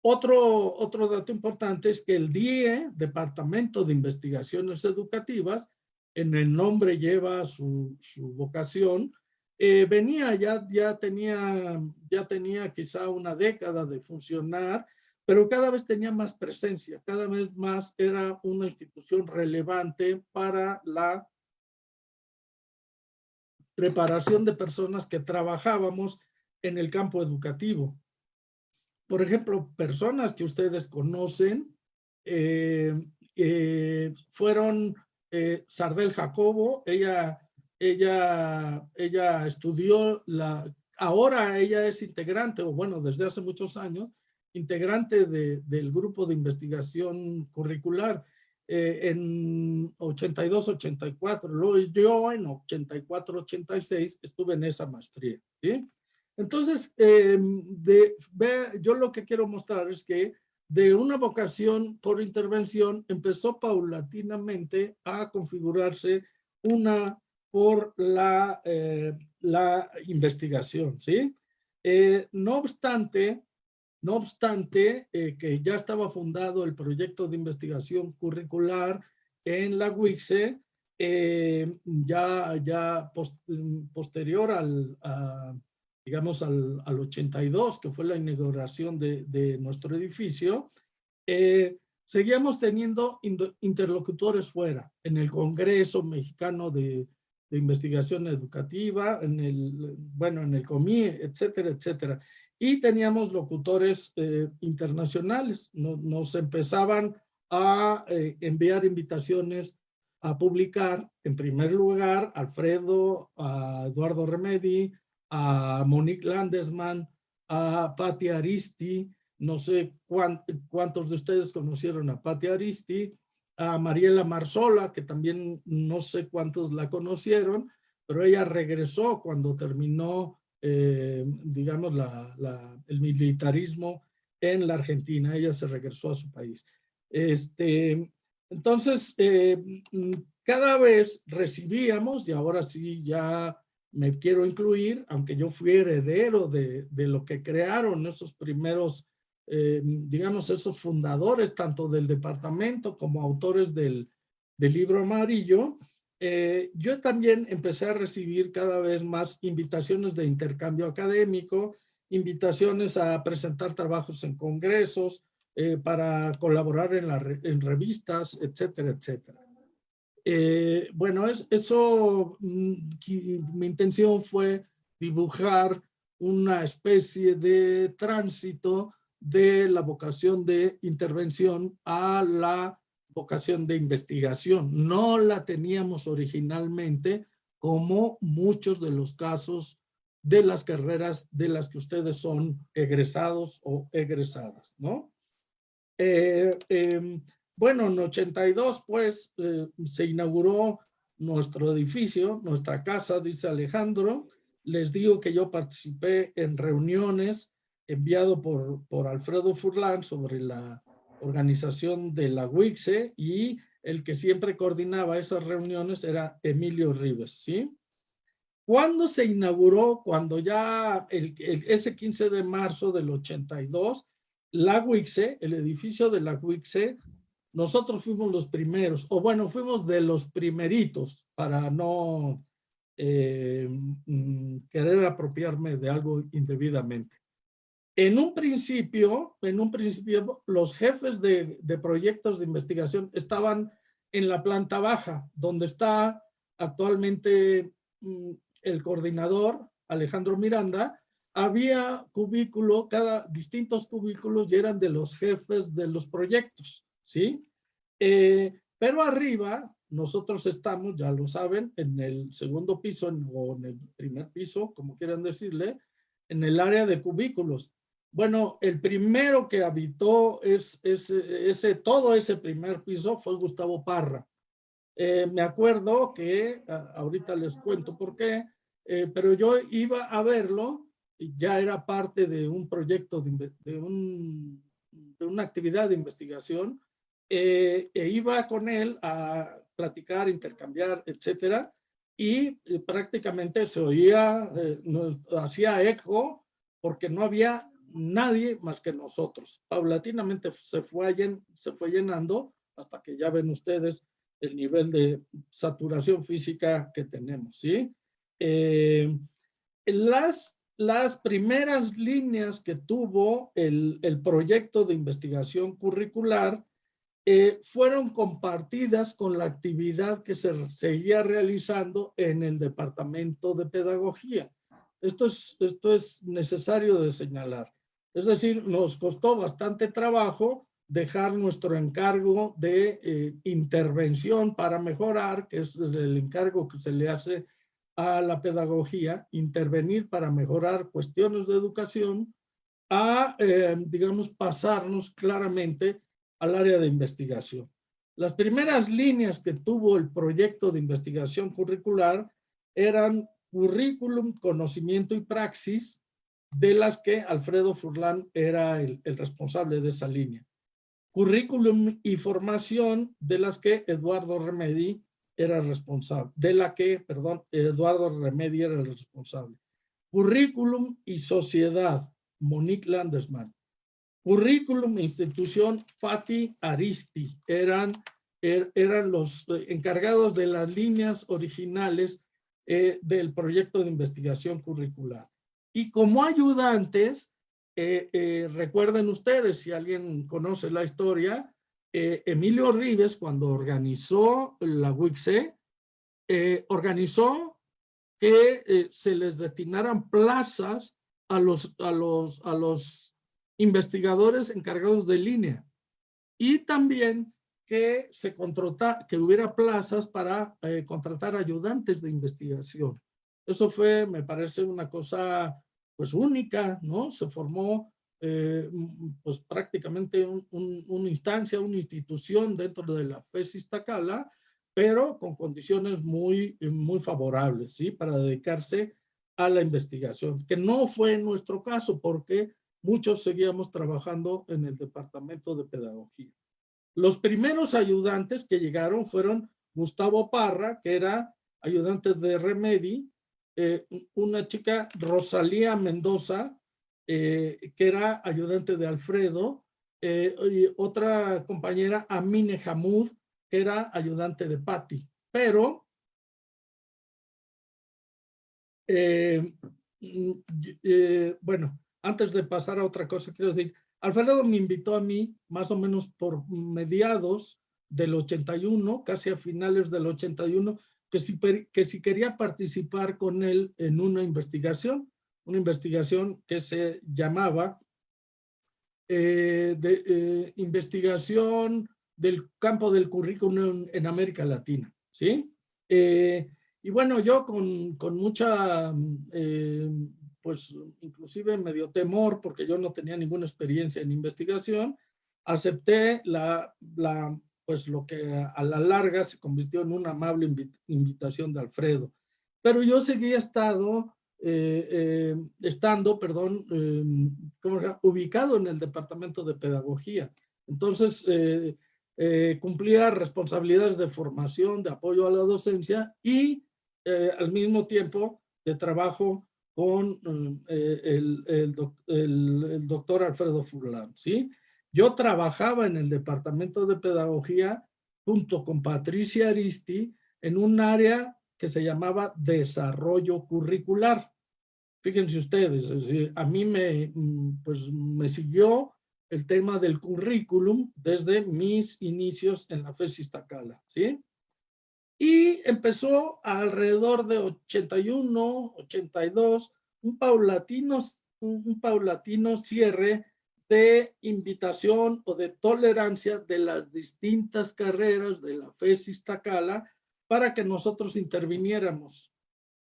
Otro, otro dato importante es que el DIE, Departamento de Investigaciones Educativas, en el nombre lleva su, su vocación, eh, venía, ya, ya, tenía, ya tenía quizá una década de funcionar, pero cada vez tenía más presencia, cada vez más era una institución relevante para la preparación de personas que trabajábamos en el campo educativo. Por ejemplo, personas que ustedes conocen eh, eh, fueron Sardel Jacobo, ella ella, ella estudió la, ahora ella es integrante, o bueno, desde hace muchos años, integrante de, del grupo de investigación curricular eh, en 82-84. Luego yo en 84-86 estuve en esa maestría. ¿sí? Entonces, em, de, yo lo que quiero mostrar es que de una vocación por intervención empezó paulatinamente a configurarse una por la, eh, la investigación, ¿sí? Eh, no obstante, no obstante eh, que ya estaba fundado el proyecto de investigación curricular en la UICE, ya, ya posterior al, digamos, al, al, 82, que fue la inauguración de, de nuestro edificio, seguíamos teniendo interlocutores fuera, en el Congreso Mexicano de, de investigación educativa, en el, bueno, en el COMI, etcétera, etcétera. Y teníamos locutores eh, internacionales. Nos, empezaban a eh, enviar invitaciones a publicar, en primer lugar, Alfredo, a Eduardo Remedi, a Monique Landesman, a Patti Aristi, no sé cuántos de ustedes conocieron a Patti Aristi, a Mariela Marzola, que también no sé cuántos la conocieron, pero ella regresó cuando terminó, eh, digamos, el militarismo en la Argentina. Ella se regresó a su país. Este, entonces, eh, cada vez recibíamos, y ahora sí ya me quiero incluir, aunque yo fui heredero de, de lo que crearon esos primeros eh, digamos, esos fundadores, tanto del departamento como autores del, del libro amarillo, eh, yo también empecé a recibir cada vez más invitaciones de intercambio académico, invitaciones a presentar trabajos en congresos, eh, para colaborar en, la, en revistas, etcétera, etcétera. bueno, es, eso, mm, mi intención fue dibujar una especie de tránsito de la vocación de intervención a la vocación de investigación. No la teníamos originalmente como muchos de los casos de las carreras de las que ustedes son egresados o egresadas, ¿no? Eh, em, bueno, en 82, pues, eh, se inauguró nuestro edificio, nuestra casa, dice Alejandro. Les digo que yo participé en reuniones enviado por, por Alfredo Furlan sobre la organización de la WICSE y el que siempre coordinaba esas reuniones era Emilio Rives, ¿sí? ¿Cuándo se inauguró? Cuando ya ese 15 de marzo del 82, la WICSE, el edificio de la WICSE, nosotros fuimos los primeros, o bueno, fuimos de los primeritos para no eh, mm, querer apropiarme de algo indebidamente. En un principio, en un principio, los jefes de, proyectos de investigación estaban en la planta baja, donde está actualmente mm, el coordinador, Alejandro Miranda, había cubículo, cada distintos cubículos y eran de los jefes de los proyectos, ¿sí? Eh, pero arriba, nosotros estamos, ya lo saben, en el segundo piso o en el primer piso, como quieran decirle, en el área de cubículos. Bueno, el primero que habitó es, ese, todo ese primer piso fue Gustavo Parra. Eh, me acuerdo que, ahorita les cuento por qué, eh, pero yo iba a verlo, y ya era parte de un proyecto, de, de, una actividad de investigación, eh, e iba con él a platicar, intercambiar, etcétera, y prácticamente se oía, eh, hacía eco porque no había nadie más que nosotros. Paulatinamente se fue, se fue llenando hasta que ya ven ustedes el nivel de saturación física que tenemos, ¿sí? Eh, las, las primeras líneas que tuvo el, el proyecto de investigación curricular eh, fueron compartidas con la actividad que se seguía realizando en el Departamento de Pedagogía. Esto es, esto es necesario de señalar. Es decir, nos costó bastante trabajo dejar nuestro encargo de eh, intervención para mejorar, que es el encargo que se le hace a la pedagogía, intervenir para mejorar cuestiones de educación, a, eh, digamos, pasarnos claramente al área de investigación. Las primeras líneas que tuvo el proyecto de investigación curricular eran currículum, conocimiento y praxis, de las que Alfredo Furlan era el, responsable de esa línea. Currículum y formación, de las que Eduardo Remedi era responsable, de la que, perdón, Eduardo Remedi era el responsable. Currículum y sociedad, Monique Landesman. Currículum e institución, Patti Aristi, eran, er, eran los encargados de las líneas originales eh, del proyecto de investigación curricular. Y como ayudantes, eh, eh, recuerden ustedes, si alguien conoce la historia, Emilio Rives, cuando organizó la WICSE, organizó que se les destinaran plazas a los, a los, a los investigadores encargados de línea y también que se contrata, que hubiera plazas para eh, contratar ayudantes de investigación. Eso fue, me parece, una cosa pues única, ¿no? Se formó eh, pues prácticamente una instancia, una institución dentro de la FESIS Tacala, pero con condiciones muy, muy favorables, ¿sí? Para dedicarse a la investigación, que no fue nuestro caso porque muchos seguíamos trabajando en el departamento de pedagogía. Los primeros ayudantes que llegaron fueron Gustavo Parra, que era ayudante de Remedi, eh, una chica Rosalía Mendoza, eh, que era ayudante de Alfredo, eh, y otra compañera Amine Hamud, que era ayudante de Patti. Pero bueno, antes de pasar a otra cosa, quiero decir, Alfredo me invitó a mí, más o menos por mediados del 81, casi a finales del 81, que si, que si quería participar con él en una investigación, una investigación que se llamaba eh, de, eh, investigación del campo del currículum en América Latina, ¿sí? Eh, y bueno, yo con, con mucha pues inclusive me dio temor porque yo no tenía ninguna experiencia en investigación, acepté la, la, pues lo que a la larga se convirtió en una amable invitación de Alfredo. Pero yo seguía estado, eh, eh, estando, perdón, eh, ubicado en el departamento de pedagogía. Entonces, cumplía responsabilidades de formación, de apoyo a la docencia y al mismo tiempo de trabajo con mm, eh, el, el, doctor Alfredo Furlan, ¿sí? Yo trabajaba en el departamento de pedagogía junto con Patricia Aristi en un área que se llamaba desarrollo curricular. Fíjense ustedes, a mí me, mm, pues, me siguió el tema del currículum desde mis inicios en la FESIS Tacala, ¿sí? Y empezó alrededor de 81, 82, un paulatino, un, paulatino cierre de invitación o de tolerancia de las distintas carreras de la FESIS Tacala para que nosotros interviniéramos.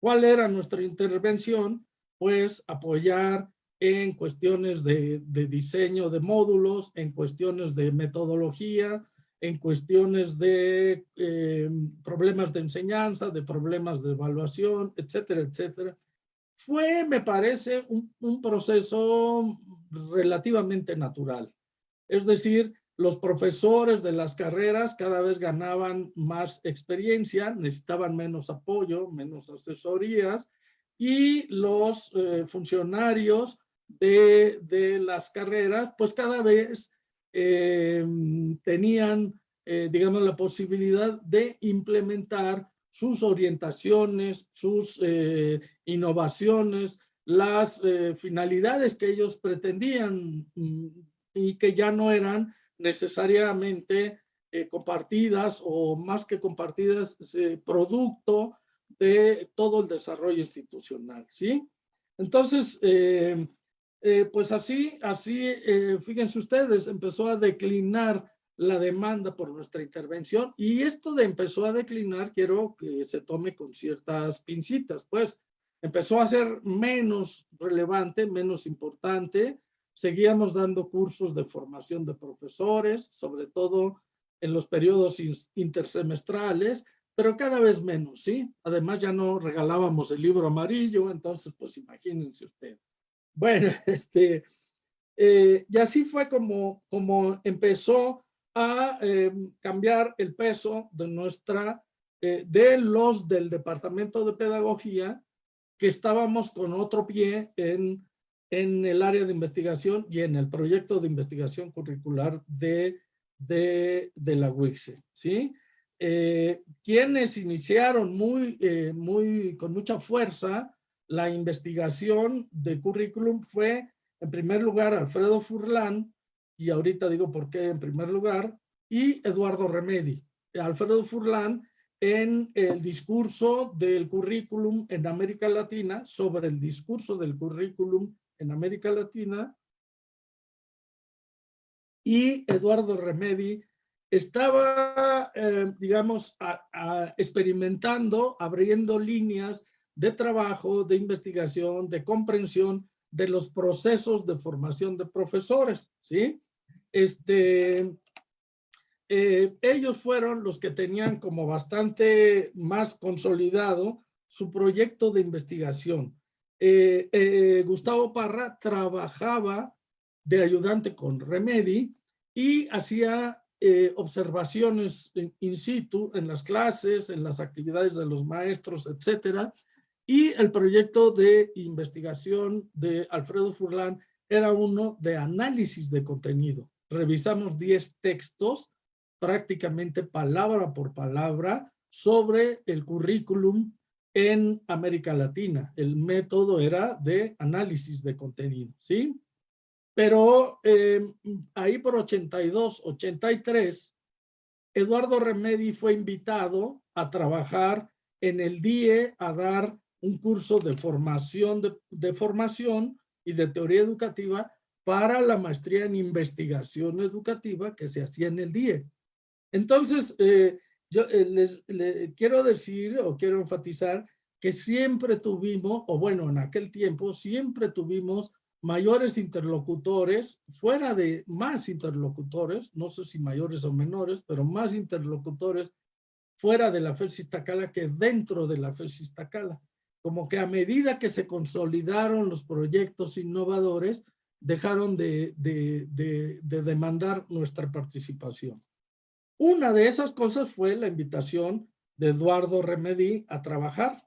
¿Cuál era nuestra intervención? Pues apoyar en cuestiones de, diseño de módulos, en cuestiones de metodología, en cuestiones de eh, problemas de enseñanza, de problemas de evaluación, etcétera, etcétera. Fue, me parece, un, proceso relativamente natural. Es decir, los profesores de las carreras cada vez ganaban más experiencia, necesitaban menos apoyo, menos asesorías, y los eh, funcionarios de, de, las carreras, pues cada vez eh, tenían, eh, digamos, la posibilidad de implementar sus orientaciones, sus innovaciones, las finalidades que ellos pretendían mm, y que ya no eran necesariamente eh, compartidas o más que compartidas, producto de todo el desarrollo institucional, ¿sí? Entonces, eh, eh, pues así, así, fíjense ustedes, empezó a declinar la demanda por nuestra intervención y esto de empezó a declinar, quiero que se tome con ciertas pincitas, pues empezó a ser menos relevante, menos importante, Seguíamos dando cursos de formación de profesores, sobre todo en los periodos intersemestrales, pero cada vez menos, ¿sí? Además ya no regalábamos el libro amarillo, entonces pues imagínense ustedes. Bueno, este, eh, y así fue como, como empezó a em, cambiar el peso de nuestra, eh, de los del departamento de pedagogía, que estábamos con otro pie en en el área de investigación y en el proyecto de investigación curricular de, de, de la UICSE, ¿sí? Eh, quienes iniciaron muy, eh, muy, con mucha fuerza la investigación de currículum fue, en primer lugar, Alfredo Furlan, y ahorita digo por qué en primer lugar, y Eduardo Remedi. Alfredo Furlan en el discurso del currículum en América Latina, sobre el discurso del currículum en América Latina y Eduardo Remedi estaba, eh, digamos, experimentando, abriendo líneas de trabajo, de investigación, de comprensión de los procesos de formación de profesores, ¿sí? Este, eh, ellos fueron los que tenían como bastante más consolidado su proyecto de investigación. Eh, eh, Gustavo Parra trabajaba de ayudante con Remedi y hacía observaciones in situ en las clases, en las actividades de los maestros, etcétera. Y el proyecto de investigación de Alfredo Furlan era uno de análisis de contenido. Revisamos 10 textos, prácticamente palabra por palabra, sobre el currículum en América Latina. El método era de análisis de contenido, ¿sí? Pero em, ahí por 82, 83, Eduardo Remedi fue invitado a trabajar en el DIE a dar un curso de formación, de, formación y de teoría educativa para la maestría en investigación educativa que se hacía en el DIE. Entonces, eh, yo eh, les, quiero decir o quiero enfatizar que siempre tuvimos, o bueno, en aquel tiempo, siempre tuvimos mayores interlocutores, fuera de más interlocutores, no sé si mayores o menores, pero más interlocutores fuera de la FES Iztacala que dentro de la FES Iztacala. Como que a medida que se consolidaron los proyectos innovadores, dejaron de, de, de, de demandar nuestra participación. Una de esas cosas fue la invitación de Eduardo Remedi a trabajar,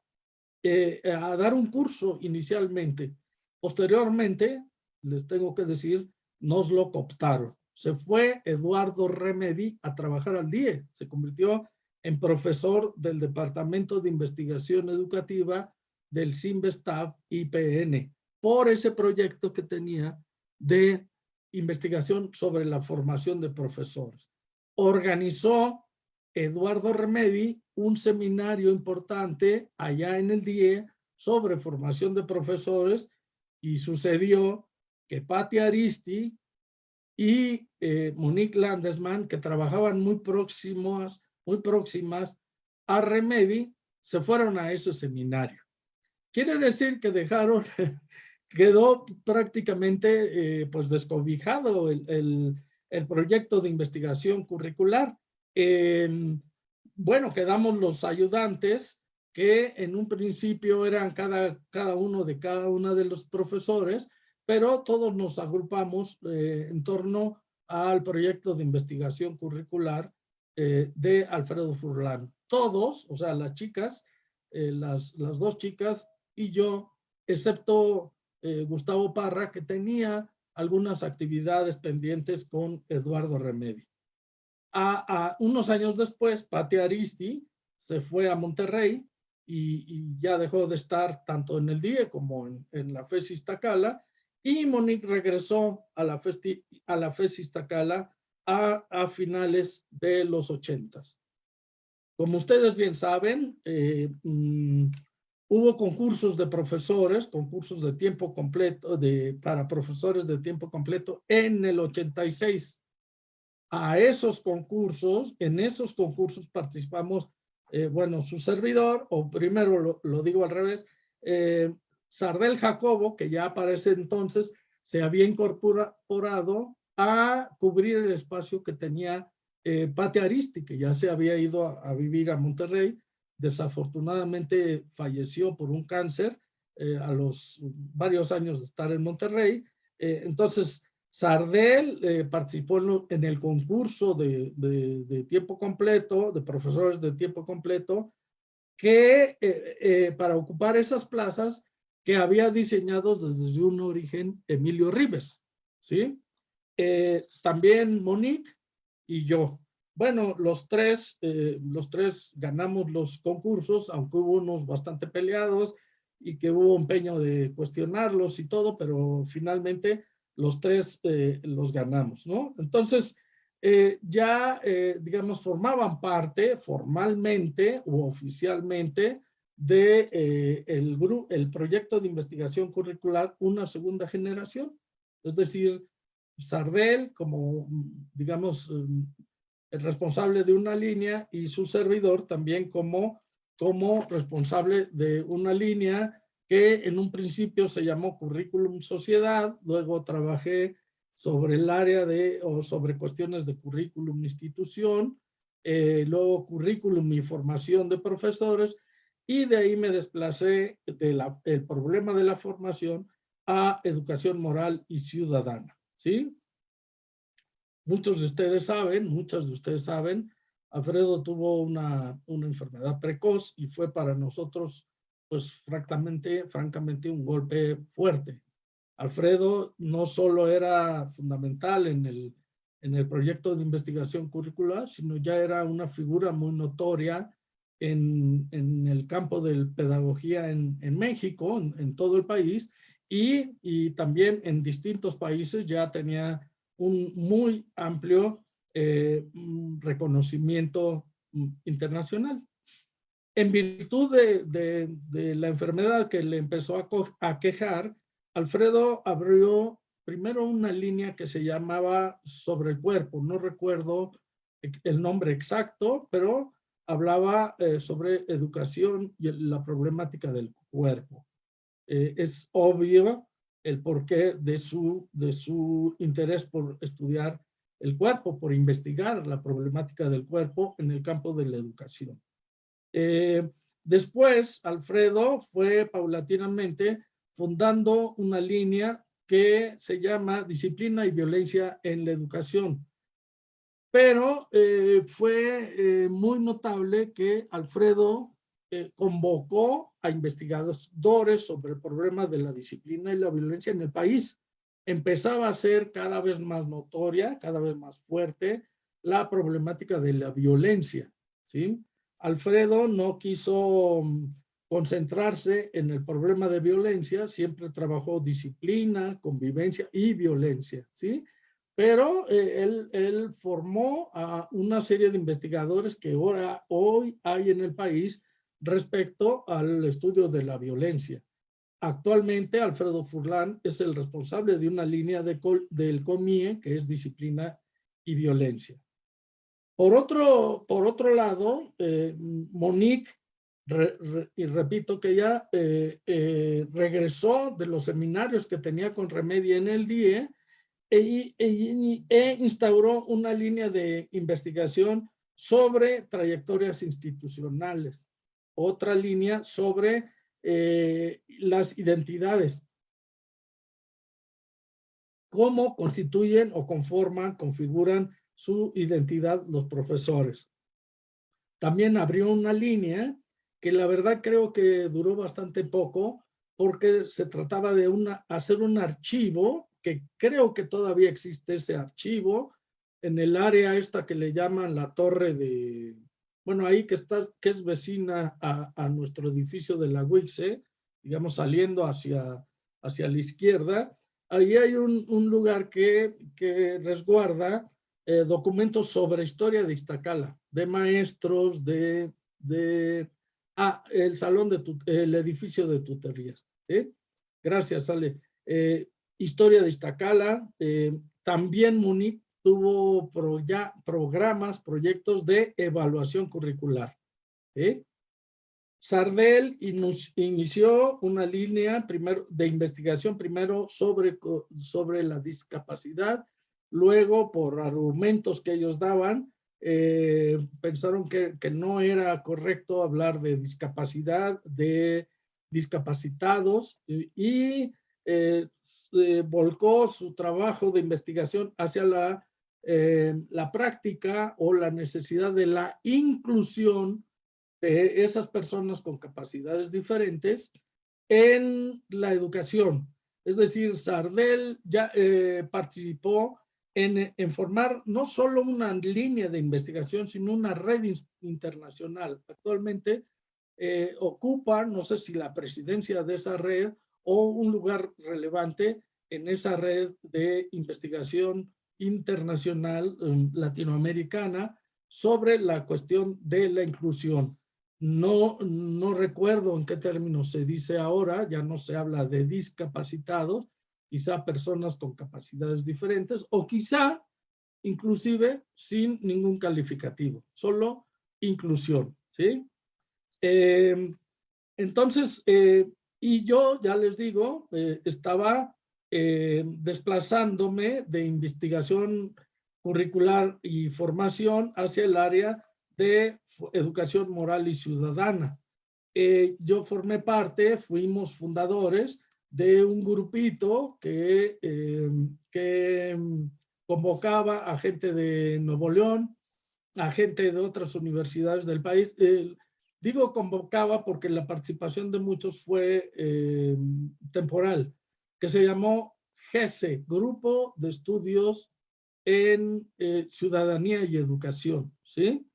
eh, a dar un curso inicialmente. Posteriormente, les tengo que decir, nos lo cooptaron. Se fue Eduardo Remedi a trabajar al DIE, se convirtió en profesor del Departamento de Investigación Educativa del CIMBESTAB IPN, por ese proyecto que tenía de investigación sobre la formación de profesores organizó Eduardo Remedi un seminario importante allá en el DIE sobre formación de profesores y sucedió que Patti Aristi y eh, Monique Landesman, que trabajaban muy próximos, muy próximas a Remedi, se fueron a ese seminario. Quiere decir que dejaron, quedó prácticamente eh, pues descobijado el el proyecto de investigación curricular. bueno, quedamos los ayudantes que en un principio eran cada, cada uno de cada uno de los profesores, pero todos nos agrupamos eh, en torno al proyecto de investigación curricular eh, de Alfredo Furlan. Todos, o sea, las chicas, eh, las, las dos chicas y yo, excepto eh, Gustavo Parra, que tenía algunas actividades pendientes con Eduardo Remedi. A, unos años después, Pati Aristi se fue a Monterrey y, ya dejó de estar tanto en el DIE como en, la FES Iztacala y Monique regresó a la, FES, a Iztacala a, a, finales de los ochentas. Como ustedes bien saben, eh, mm, hubo concursos de profesores, concursos de tiempo completo, de, para profesores de tiempo completo en el 86. A esos concursos, en esos concursos participamos, eh, bueno, su servidor, o primero lo, digo al revés, eh, Sardel Jacobo, que ya para ese entonces se había incorporado a cubrir el espacio que tenía eh, Pate Aristi, que ya se había ido a, vivir a Monterrey. Desafortunadamente falleció por un cáncer eh, a los varios años de estar en Monterrey. Eh, entonces, Sardel eh, participó en, el concurso de, tiempo completo, de profesores de tiempo completo, que para ocupar esas plazas que había diseñado desde un origen Emilio Ribes, ¿sí? también Monique y yo. Bueno, los tres, eh, los tres ganamos los concursos, aunque hubo unos bastante peleados y que hubo empeño de cuestionarlos y todo, pero finalmente los tres eh, los ganamos, ¿no? Entonces, eh, ya, digamos, formaban parte formalmente o oficialmente de el, el proyecto de investigación curricular Una Segunda Generación. Es decir, Sardel como, digamos, el responsable de una línea y su servidor también como, como responsable de una línea que en un principio se llamó Currículum Sociedad, luego trabajé sobre el área de, o sobre cuestiones de currículum institución, eh, luego currículum y formación de profesores, y de ahí me desplacé del problema de la formación a educación moral y ciudadana. ¿sí? Muchos de ustedes saben, muchos de ustedes saben, Alfredo tuvo una, una enfermedad precoz y fue para nosotros, pues francamente, francamente un golpe fuerte. Alfredo no solo era fundamental en el, en el proyecto de investigación curricular, sino ya era una figura muy notoria en, en el campo de pedagogía en, en México, en, en, todo el país, y, y también en distintos países ya tenía un muy amplio eh, reconocimiento mm, internacional. En virtud de, la enfermedad que le empezó a, a, quejar, Alfredo abrió primero una línea que se llamaba Sobre el Cuerpo. No recuerdo el nombre exacto, pero hablaba eh, sobre educación y la problemática del cuerpo. Eh, es obvio el porqué de su, de su interés por estudiar el cuerpo, por investigar la problemática del cuerpo en el campo de la educación. Eh, después, Alfredo fue paulatinamente fundando una línea que se llama Disciplina y Violencia en la Educación. Pero eh, fue eh, muy notable que Alfredo convocó a investigadores sobre el problema de la disciplina y la violencia en el país. Empezaba a ser cada vez más notoria, cada vez más fuerte, la problemática de la violencia. ¿sí? Alfredo no quiso mm, concentrarse en el problema de violencia, siempre trabajó disciplina, convivencia y violencia, ¿sí? Pero eh, él, él, formó a una serie de investigadores que ahora, hoy hay en el país respecto al estudio de la violencia. Actualmente, Alfredo Furlan es el responsable de una línea de del COMIE, que es disciplina y violencia. Por otro, por otro lado, eh, Monique, y repito que ya eh, eh, regresó de los seminarios que tenía con Remedia en el DIE e, e, e instauró una línea de investigación sobre trayectorias institucionales otra línea sobre eh, las identidades. cómo constituyen o conforman, configuran su identidad los profesores. También abrió una línea que la verdad creo que duró bastante poco porque se trataba de una, hacer un archivo, que creo que todavía existe ese archivo, en el área esta que le llaman la torre de, bueno, ahí que está, que es vecina a, nuestro edificio de la UICE, digamos saliendo hacia, hacia la izquierda, ahí hay un, lugar que, que resguarda eh, documentos sobre historia de Iztacala, de maestros, de, de ah, el salón de tu, el edificio de tutorías. Gracias, Ale. Eh, historia de Iztacala, eh, también Munich tuvo ya programas, proyectos de evaluación curricular. Sardel inició una línea primero de investigación primero sobre, sobre la discapacidad, luego por argumentos que ellos daban, eh, pensaron que, que, no era correcto hablar de discapacidad, de discapacitados y, eh, volcó su trabajo de investigación hacia la la práctica o la necesidad de la inclusión de esas personas con capacidades diferentes en la educación. Es decir, Sardel ya eh, participó en, en, formar no solo una línea de investigación, sino una red internacional. Actualmente eh, ocupa, no sé si la presidencia de esa red o un lugar relevante en esa red de investigación internacional em, latinoamericana sobre la cuestión de la inclusión. No, no recuerdo en qué términos se dice ahora, ya no se habla de discapacitados, quizá personas con capacidades diferentes o quizá inclusive sin ningún calificativo, solo inclusión, ¿sí? Em, entonces, eh, y yo ya les digo, eh, estaba eh, desplazándome de investigación curricular y formación hacia el área de educación moral y ciudadana. Eh, yo formé parte, fuimos fundadores de un grupito que, eh, que convocaba a gente de Nuevo León, a gente de otras universidades del país. digo convocaba porque la participación de muchos fue temporal que se llamó GESE, Grupo de Estudios en eh, Ciudadanía y Educación, ¿sí?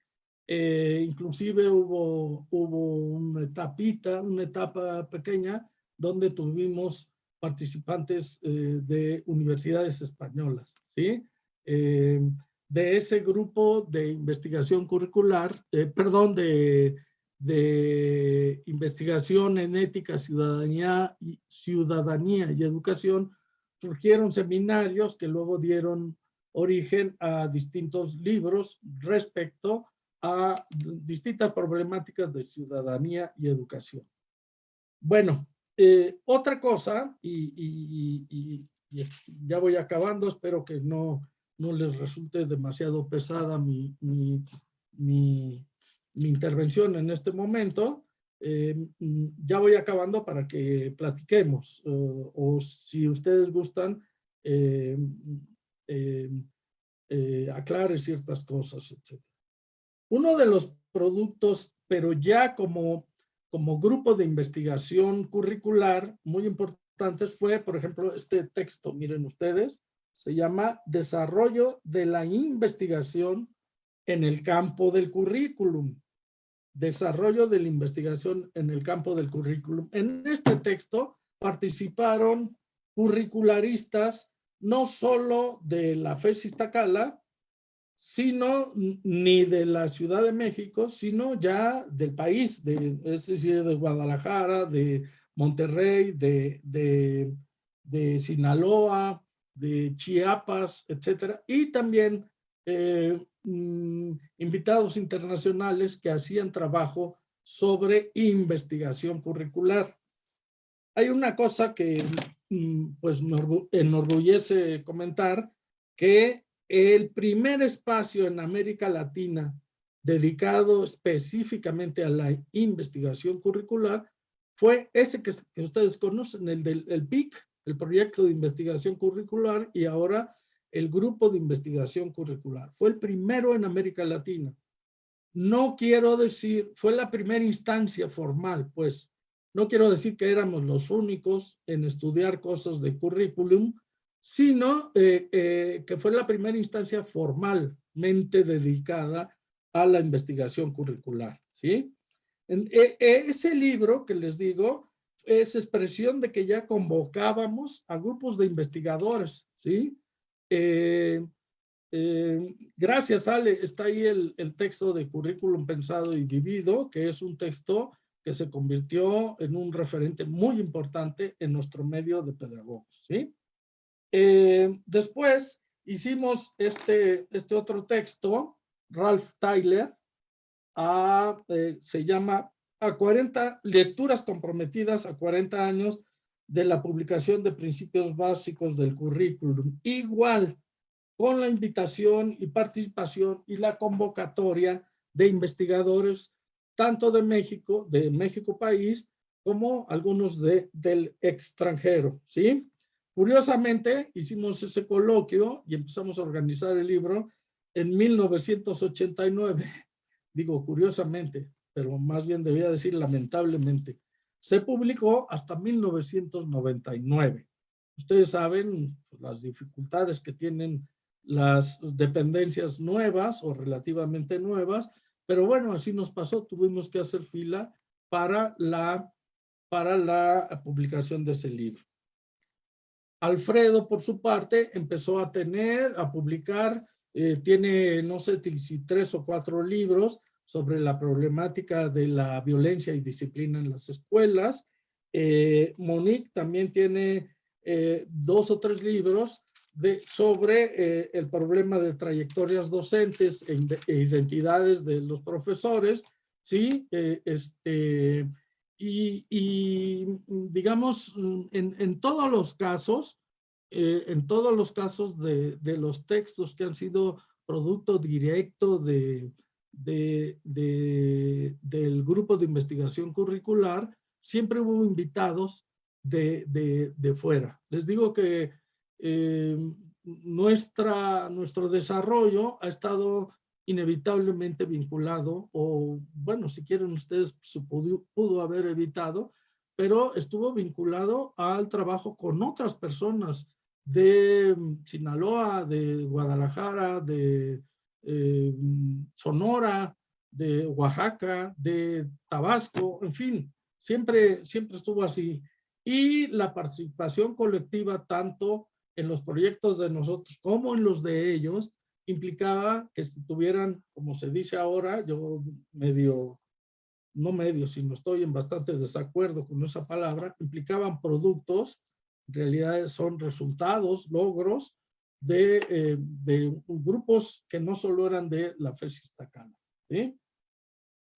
Eh, inclusive hubo, hubo una etapita, una etapa pequeña, donde tuvimos participantes eh, de universidades españolas, ¿sí? de ese grupo de investigación curricular, perdón, de de investigación en ética, ciudadanía y, ciudadanía y educación, surgieron seminarios que luego dieron origen a distintos libros respecto a distintas problemáticas de ciudadanía y educación. Bueno, eh, otra cosa, y, ya voy acabando, espero que no, no les resulte demasiado pesada mi, mi, mi mi intervención en este momento. Eh, ya voy acabando para que platiquemos o si ustedes gustan eh, eh, aclare ciertas cosas, etc. Uno de los productos, pero ya como, como grupo de investigación curricular muy importantes fue, por ejemplo, este texto, miren ustedes, se llama Desarrollo de la investigación en el campo del currículum desarrollo de la investigación en el campo del currículum. En este texto participaron curricularistas no solo de la FES Iztacala, sino ni de la Ciudad de México, sino ya del país, de, es decir, de Guadalajara, de Monterrey, de, de, de Sinaloa, de Chiapas, etcétera, y también eh, Mm, invitados internacionales que hacían trabajo sobre investigación curricular. Hay una cosa que mm, pues me enorgullece comentar, que el primer espacio en América Latina dedicado específicamente a la investigación curricular fue ese que, ustedes conocen, el del PIC, el proyecto de investigación curricular y ahora el grupo de investigación curricular. Fue el primero en América Latina. No quiero decir, fue la primera instancia formal, pues no quiero decir que éramos los únicos en estudiar cosas de currículum, sino eh, eh, que fue la primera instancia formalmente dedicada a la investigación curricular. ¿sí? E, e, ese libro que les digo es expresión de que ya convocábamos a grupos de investigadores. ¿sí? Eh, gracias, Ale. Está ahí el, texto de Currículum Pensado y Vivido, que es un texto que se convirtió en un referente muy importante en nuestro medio de pedagogos. ¿sí? Eh, después hicimos este, este otro texto, Ralph Tyler, eh, se llama a 40 lecturas comprometidas a 40 años de la publicación de principios básicos del currículum. Igual, con la invitación y participación y la convocatoria de investigadores tanto de México, de México país, como algunos de, del extranjero, ¿sí? Curiosamente, hicimos ese coloquio y empezamos a organizar el libro en 1989. Digo, curiosamente, pero más bien debía decir lamentablemente. Se publicó hasta 1999. Ustedes saben las dificultades que tienen las dependencias nuevas o relativamente nuevas, pero bueno, así nos pasó, tuvimos que hacer fila para la, para la publicación de ese libro. Alfredo, por su parte, empezó a tener, a publicar, eh, tiene, no sé si tres o cuatro libros sobre la problemática de la violencia y disciplina en las escuelas. Eh, Monique también tiene eh, dos o tres libros de, sobre el problema de trayectorias docentes e, e, identidades de los profesores, ¿sí? este, y, digamos, en, en, todos los casos, eh, en todos los casos de, de, los textos que han sido producto directo de, de, del grupo de investigación curricular, siempre hubo invitados de, fuera. Les digo que eh, nuestra, nuestro desarrollo ha estado inevitablemente vinculado, o bueno, si quieren ustedes, se pudo, haber evitado, pero estuvo vinculado al trabajo con otras personas de mm, Sinaloa, de Guadalajara, de eh, Sonora, de Oaxaca, de Tabasco, en fin, siempre, siempre estuvo así. Y la participación colectiva, tanto en los proyectos de nosotros como en los de ellos, implicaba que tuvieran, como se dice ahora, yo medio, no medio, sino estoy en bastante desacuerdo con esa palabra, implicaban productos, en realidad son resultados, logros de, eh, de grupos que no solo eran de la FES Iztacala. ¿sí?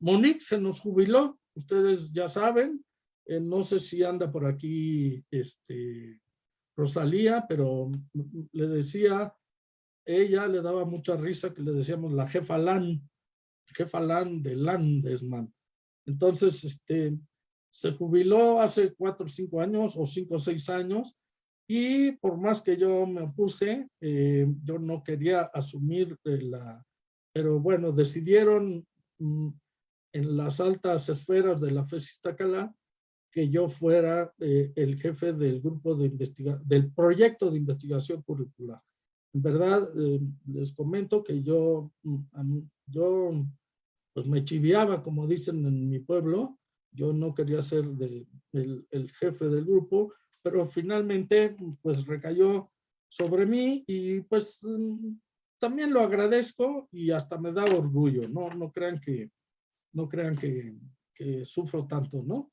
Monique se nos jubiló, ustedes ya saben, eh, no sé si anda por aquí este, Rosalía, pero le decía ella le daba mucha risa que le decíamos la jefa LAN, jefa LAN de Landesman. Entonces, este, se jubiló hace cuatro o cinco años o cinco o seis años y por más que yo me opuse, eh, yo no quería asumir la... Pero bueno, decidieron mm, en las altas esferas de la FES Iztacala que yo fuera eh, el jefe del grupo de investigación, del proyecto de investigación curricular. En verdad, eh, les comento que yo, mm, yo pues me chiviaba, como dicen en mi pueblo, yo no quería ser el, jefe del grupo, pero finalmente pues recayó sobre mí y pues mm, también lo agradezco y hasta me da orgullo, no, no crean que, no crean que, que sufro tanto, ¿no?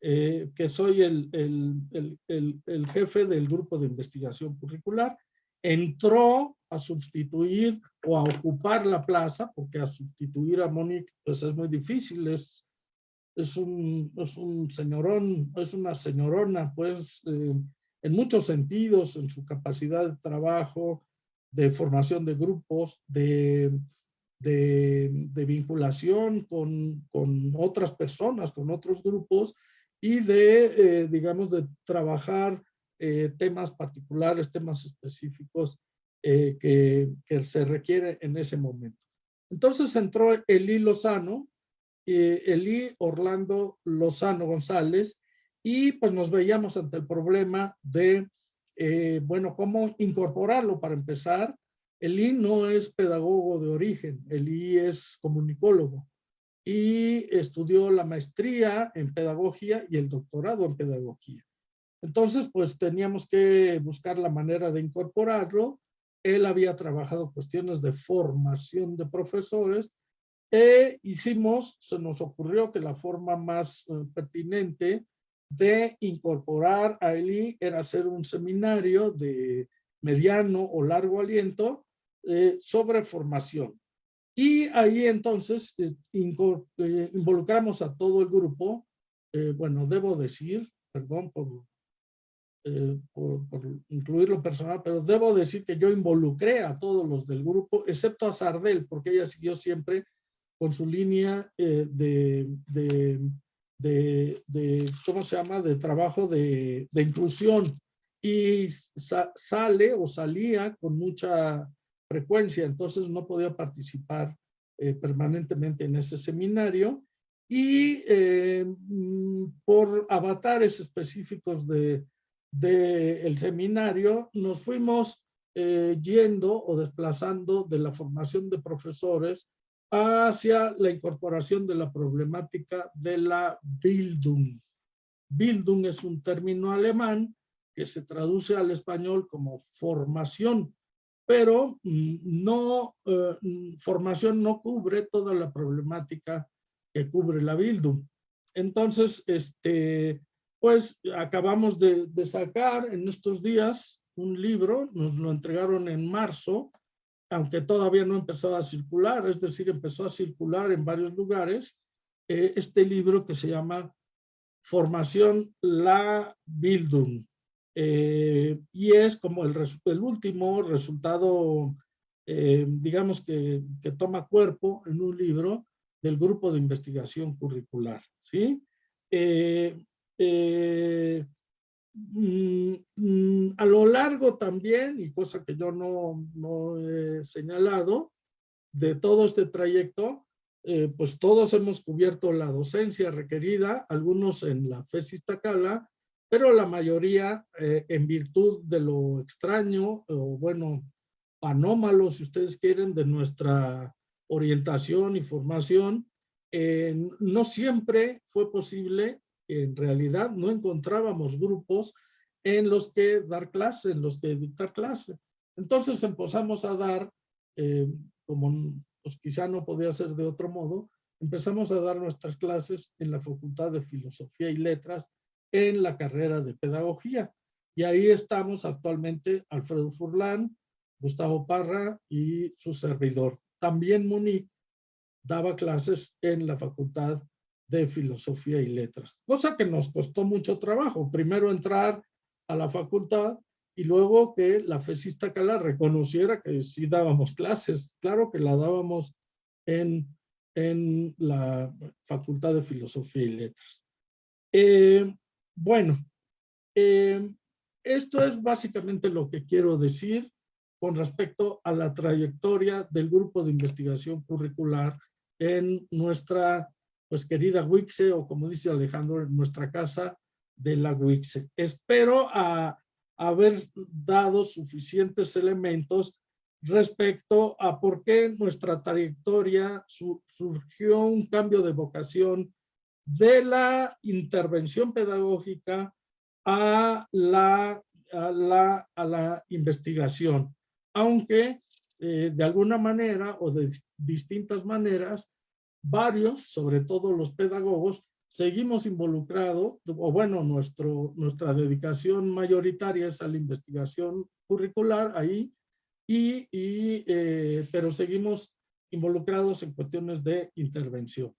Eh, que soy el, el, el, el, jefe del grupo de investigación curricular entró a sustituir o a ocupar la plaza, porque a sustituir a Monique pues es muy difícil, es, es, un, es un señorón, es una señorona, pues eh, en muchos sentidos, en su capacidad de trabajo, de formación de grupos, de, de, de vinculación con, con, otras personas, con otros grupos, y de, eh, digamos, de trabajar eh, temas particulares, temas específicos que, que, se requiere en ese momento. Entonces entró Eli Lozano, eh, Eli Orlando Lozano González, y pues nos veíamos ante el problema de, eh, bueno, cómo incorporarlo para empezar. Eli no es pedagogo de origen, Eli es comunicólogo y estudió la maestría en pedagogía y el doctorado en pedagogía. Entonces, pues teníamos que buscar la manera de incorporarlo. Él había trabajado cuestiones de formación de profesores e hicimos, se nos ocurrió que la forma más eh, pertinente de incorporar a Eli era hacer un seminario de mediano o largo aliento eh, sobre formación. Y ahí entonces eh, involucramos a todo el grupo, bueno, debo decir, perdón por eh, por, incluir lo personal, pero debo decir que yo involucré a todos los del grupo, excepto a Sardel, porque ella siguió siempre con su línea eh, de, de, de, ¿cómo se llama?, de trabajo de, inclusión. Y sale o salía con mucha frecuencia, entonces no podía participar eh, permanentemente en ese seminario. Y mm, por avatares específicos de, del seminario nos fuimos eh, yendo o desplazando de la formación de profesores hacia la incorporación de la problemática de la Bildung. Bildung es un término alemán que se traduce al español como formación, pero mm, no, eh, mm, formación no cubre toda la problemática que cubre la Bildung. Entonces, este, pues acabamos de, sacar en estos días un libro, nos lo entregaron en marzo, aunque todavía no empezó a circular, es decir, empezó a circular en varios lugares, eh, este libro que se llama Formación La Bildung. Eh, y es como el, último resultado, eh, digamos que, que, toma cuerpo en un libro del grupo de investigación curricular. ¿sí? Mm, a lo largo también, y cosa que yo no, no he señalado, de todo este trayecto, eh, pues todos hemos cubierto la docencia requerida, algunos en la FES Iztacala, pero la mayoría eh, en virtud de lo extraño, o bueno, anómalo, si ustedes quieren, de nuestra orientación y formación, no siempre fue posible en realidad no encontrábamos grupos en los que dar clase, en los que dictar clase. Entonces empezamos a dar, eh, como pues quizá no podía ser de otro modo, empezamos a dar nuestras clases en la Facultad de Filosofía y Letras en la carrera de Pedagogía. Y ahí estamos actualmente Alfredo Furlán, Gustavo Parra y su servidor. También Monique daba clases en la Facultad de Filosofía y Letras, cosa que nos costó mucho trabajo. Primero entrar a la facultad y luego que la FESista Cala reconociera que sí dábamos clases. Claro que la dábamos en, en la Facultad de Filosofía y Letras. Eh, bueno, eh, esto es básicamente lo que quiero decir con respecto a la trayectoria del grupo de investigación curricular en nuestra pues querida Wixe, o como dice Alejandro, en nuestra casa de la Wixe. Espero a, haber dado suficientes elementos respecto a por qué nuestra trayectoria surgió un cambio de vocación de la intervención pedagógica a la, a la, a la investigación, aunque eh, de alguna manera o de distintas maneras varios, sobre todo los pedagogos, seguimos involucrados, o bueno, nuestro, nuestra dedicación mayoritaria es a la investigación curricular ahí, y, eh, pero seguimos involucrados en cuestiones de intervención.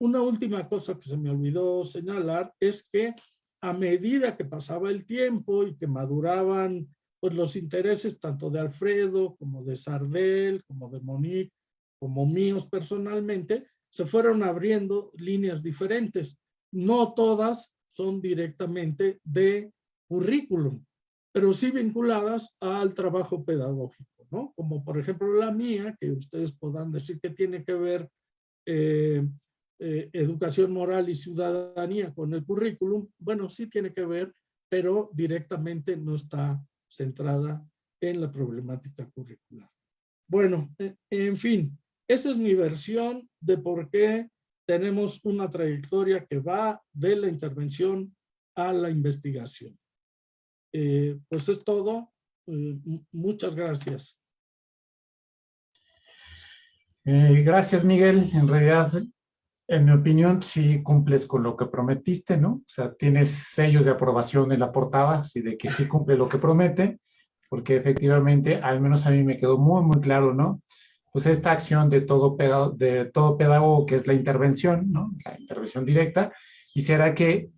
Una última cosa que se me olvidó señalar es que a medida que pasaba el tiempo y que maduraban pues, los intereses tanto de Alfredo como de Sardel, como de Monique, como míos personalmente, se fueron abriendo líneas diferentes. No todas son directamente de currículum. pero sí vinculadas al trabajo pedagógico, ¿no? Como por ejemplo la mía, que ustedes podrán decir que tiene que ver eh, eh, educación moral y ciudadanía con el currículum, bueno, sí tiene que ver, pero directamente no está centrada en la problemática curricular. Bueno, e, en fin, esa es mi versión de por qué tenemos una trayectoria que va de la intervención a la investigación. Eh, pues es todo. Eh, muchas gracias. Eh, gracias, Miguel. En realidad, en mi opinión, sí cumples con lo que prometiste, ¿no? O sea, tienes sellos de aprobación en la portada, así de que sí cumple lo que promete, porque efectivamente, al menos a mí me quedó muy, muy claro, ¿no? Pues esta acción de todo, pedagogo, de todo pedagogo, que es la intervención, ¿no? La intervención directa, y será que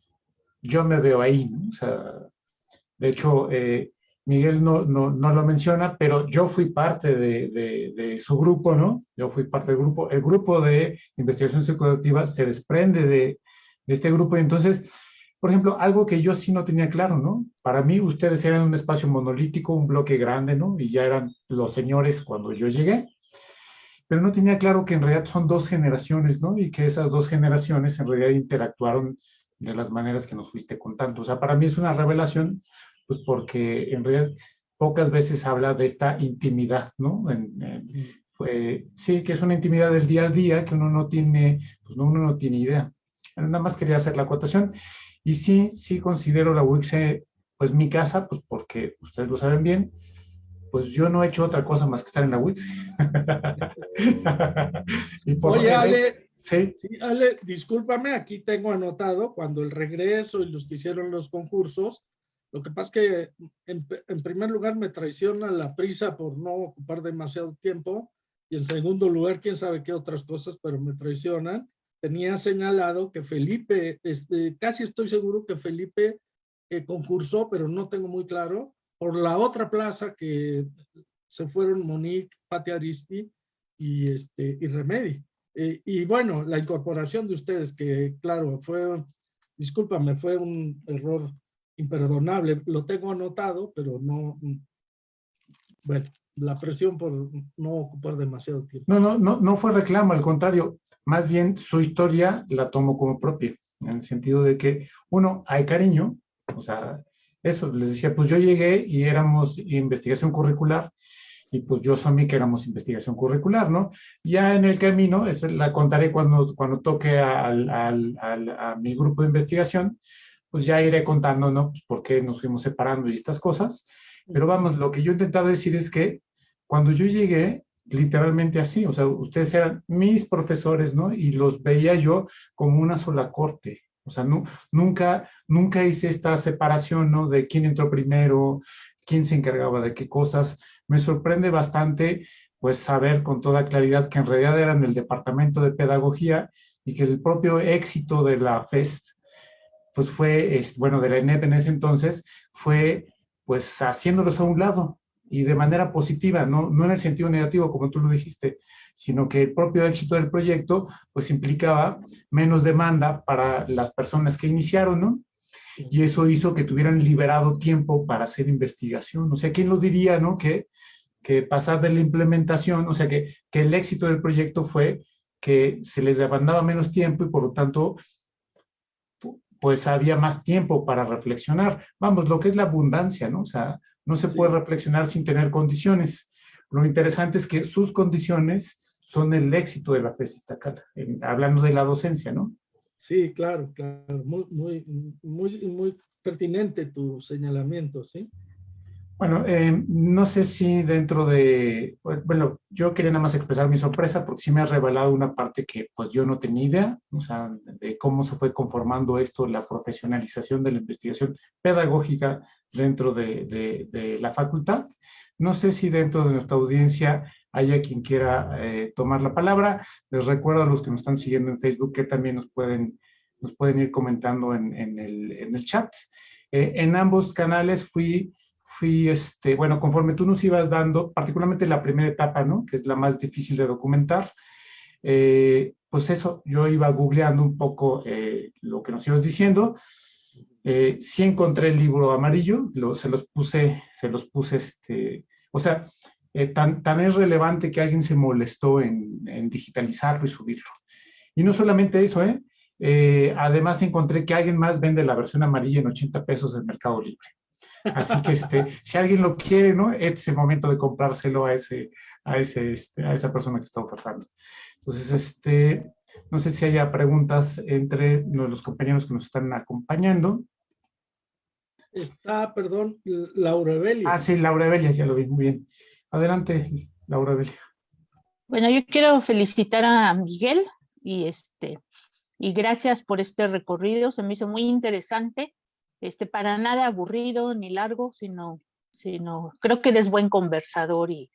yo me veo ahí, ¿no? O sea, de hecho, eh, Miguel no, no, no, lo menciona, pero yo fui parte de, de, su grupo, ¿no? Yo fui parte del grupo. El grupo de investigación psicoactiva se desprende de, de este grupo y entonces, por ejemplo, algo que yo sí no tenía claro, ¿no? Para mí ustedes eran un espacio monolítico, un bloque grande, ¿no? Y ya eran los señores cuando yo llegué. Pero no tenía claro que en realidad son dos generaciones, ¿no? Y que esas dos generaciones en realidad interactuaron de las maneras que nos fuiste contando. O sea, para mí es una revelación pues porque en realidad pocas veces habla de esta intimidad, ¿no? sí, que es una intimidad del día a día que uno no tiene, pues no, uno no tiene idea. Nada más quería hacer la acotación. Y sí, sí considero la UICE, pues mi casa, pues porque ustedes lo saben bien, pues yo no he hecho otra cosa más que estar en la WICSE. Oye, Ale, ¿sí? Ale, discúlpame, aquí tengo anotado cuando el regreso y los que hicieron los concursos, lo que pasa es que, en, primer lugar, me traiciona la prisa por no ocupar demasiado tiempo, y en segundo lugar, quién sabe qué otras cosas, pero me traicionan. Tenía señalado que Felipe, este, casi estoy seguro que Felipe eh, concursó, pero no tengo muy claro, por la otra plaza que se fueron Monique, Pati Aristi y, este, y Remedi. Eh, y bueno, la incorporación de ustedes, que claro, fue, discúlpame, fue un error imperdonable. Lo tengo anotado, pero no, bueno, la presión por no ocupar demasiado tiempo. No, no, no, no fue reclamo, al contrario, más bien su historia la tomo como propia, en el sentido de que, uno, hay cariño, o sea, eso, les decía, pues yo llegué y éramos investigación curricular, y pues yo mí que éramos investigación curricular, ¿no? Ya en el camino, la contaré cuando, cuando toque al, al, a mi grupo de investigación, pues ya iré contando, ¿no? Pues por qué nos fuimos separando y estas cosas. Pero vamos, lo que yo he intentado decir es que cuando yo llegué, literalmente así, o sea, ustedes eran mis profesores, ¿no? Y los veía yo como una sola corte. O sea, nunca, nunca hice esta separación, ¿no? De quién entró primero, quién se encargaba de qué cosas. Me sorprende bastante, pues, saber con toda claridad que en realidad eran el departamento de pedagogía y que el propio éxito de la FEST pues fue, bueno, de la ENEP en ese entonces, fue pues haciéndolos a un lado y de manera positiva, no, no en el sentido negativo como tú lo dijiste, sino que el propio éxito del proyecto pues implicaba menos demanda para las personas que iniciaron, ¿no? Y eso hizo que tuvieran liberado tiempo para hacer investigación. O sea, ¿quién lo diría, no? Que, que pasar de la implementación, o sea, que, que el éxito del proyecto fue que se les demandaba menos tiempo y por lo tanto pues había más tiempo para reflexionar. Vamos, lo que es la abundancia, ¿no? O sea, no se puede reflexionar sin tener condiciones. Lo interesante es que sus condiciones son el éxito de la tesis estatal, hablando de la docencia, ¿no? Sí, claro, claro. Muy, muy, muy, muy pertinente tu señalamiento, ¿sí? Bueno, eh, no sé si dentro de, bueno, yo quería nada más expresar mi sorpresa porque sí me ha revelado una parte que pues yo no tenía idea, o sea, de cómo se fue conformando esto, la profesionalización de la investigación pedagógica dentro de, de, la facultad. No sé si dentro de nuestra audiencia haya quien quiera eh, tomar la palabra. Les recuerdo a los que nos están siguiendo en Facebook que también nos pueden, nos pueden ir comentando en, en, el, en el, chat. Eh, en ambos canales fui fui, este, bueno, conforme tú nos ibas dando, particularmente la primera etapa, ¿no? Que es la más difícil de documentar, eh, pues eso, yo iba googleando un poco eh, lo que nos ibas diciendo, Eh, sí encontré el libro amarillo, se los puse, se los puse, este, o sea, eh, tan, tan es relevante que alguien se molestó en, digitalizarlo y subirlo. Y no solamente eso, ¿eh? ¿eh? Además encontré que alguien más vende la versión amarilla en 80 pesos del Mercado Libre. Así que este, si alguien lo quiere, ¿no? Este es el momento de comprárselo a, ese, a, ese, este, a esa persona que está ofertando. Entonces, este, no sé si haya preguntas entre los compañeros que nos están acompañando. Está, perdón, Laura Evelia. Ah, sí, Laura Evelia, ya lo vi, muy bien. Adelante, Laura Evelia. Bueno, yo quiero felicitar a Miguel y este y gracias por este recorrido, se me hizo muy interesante, este para nada aburrido ni largo, sino sino creo que eres buen conversador y,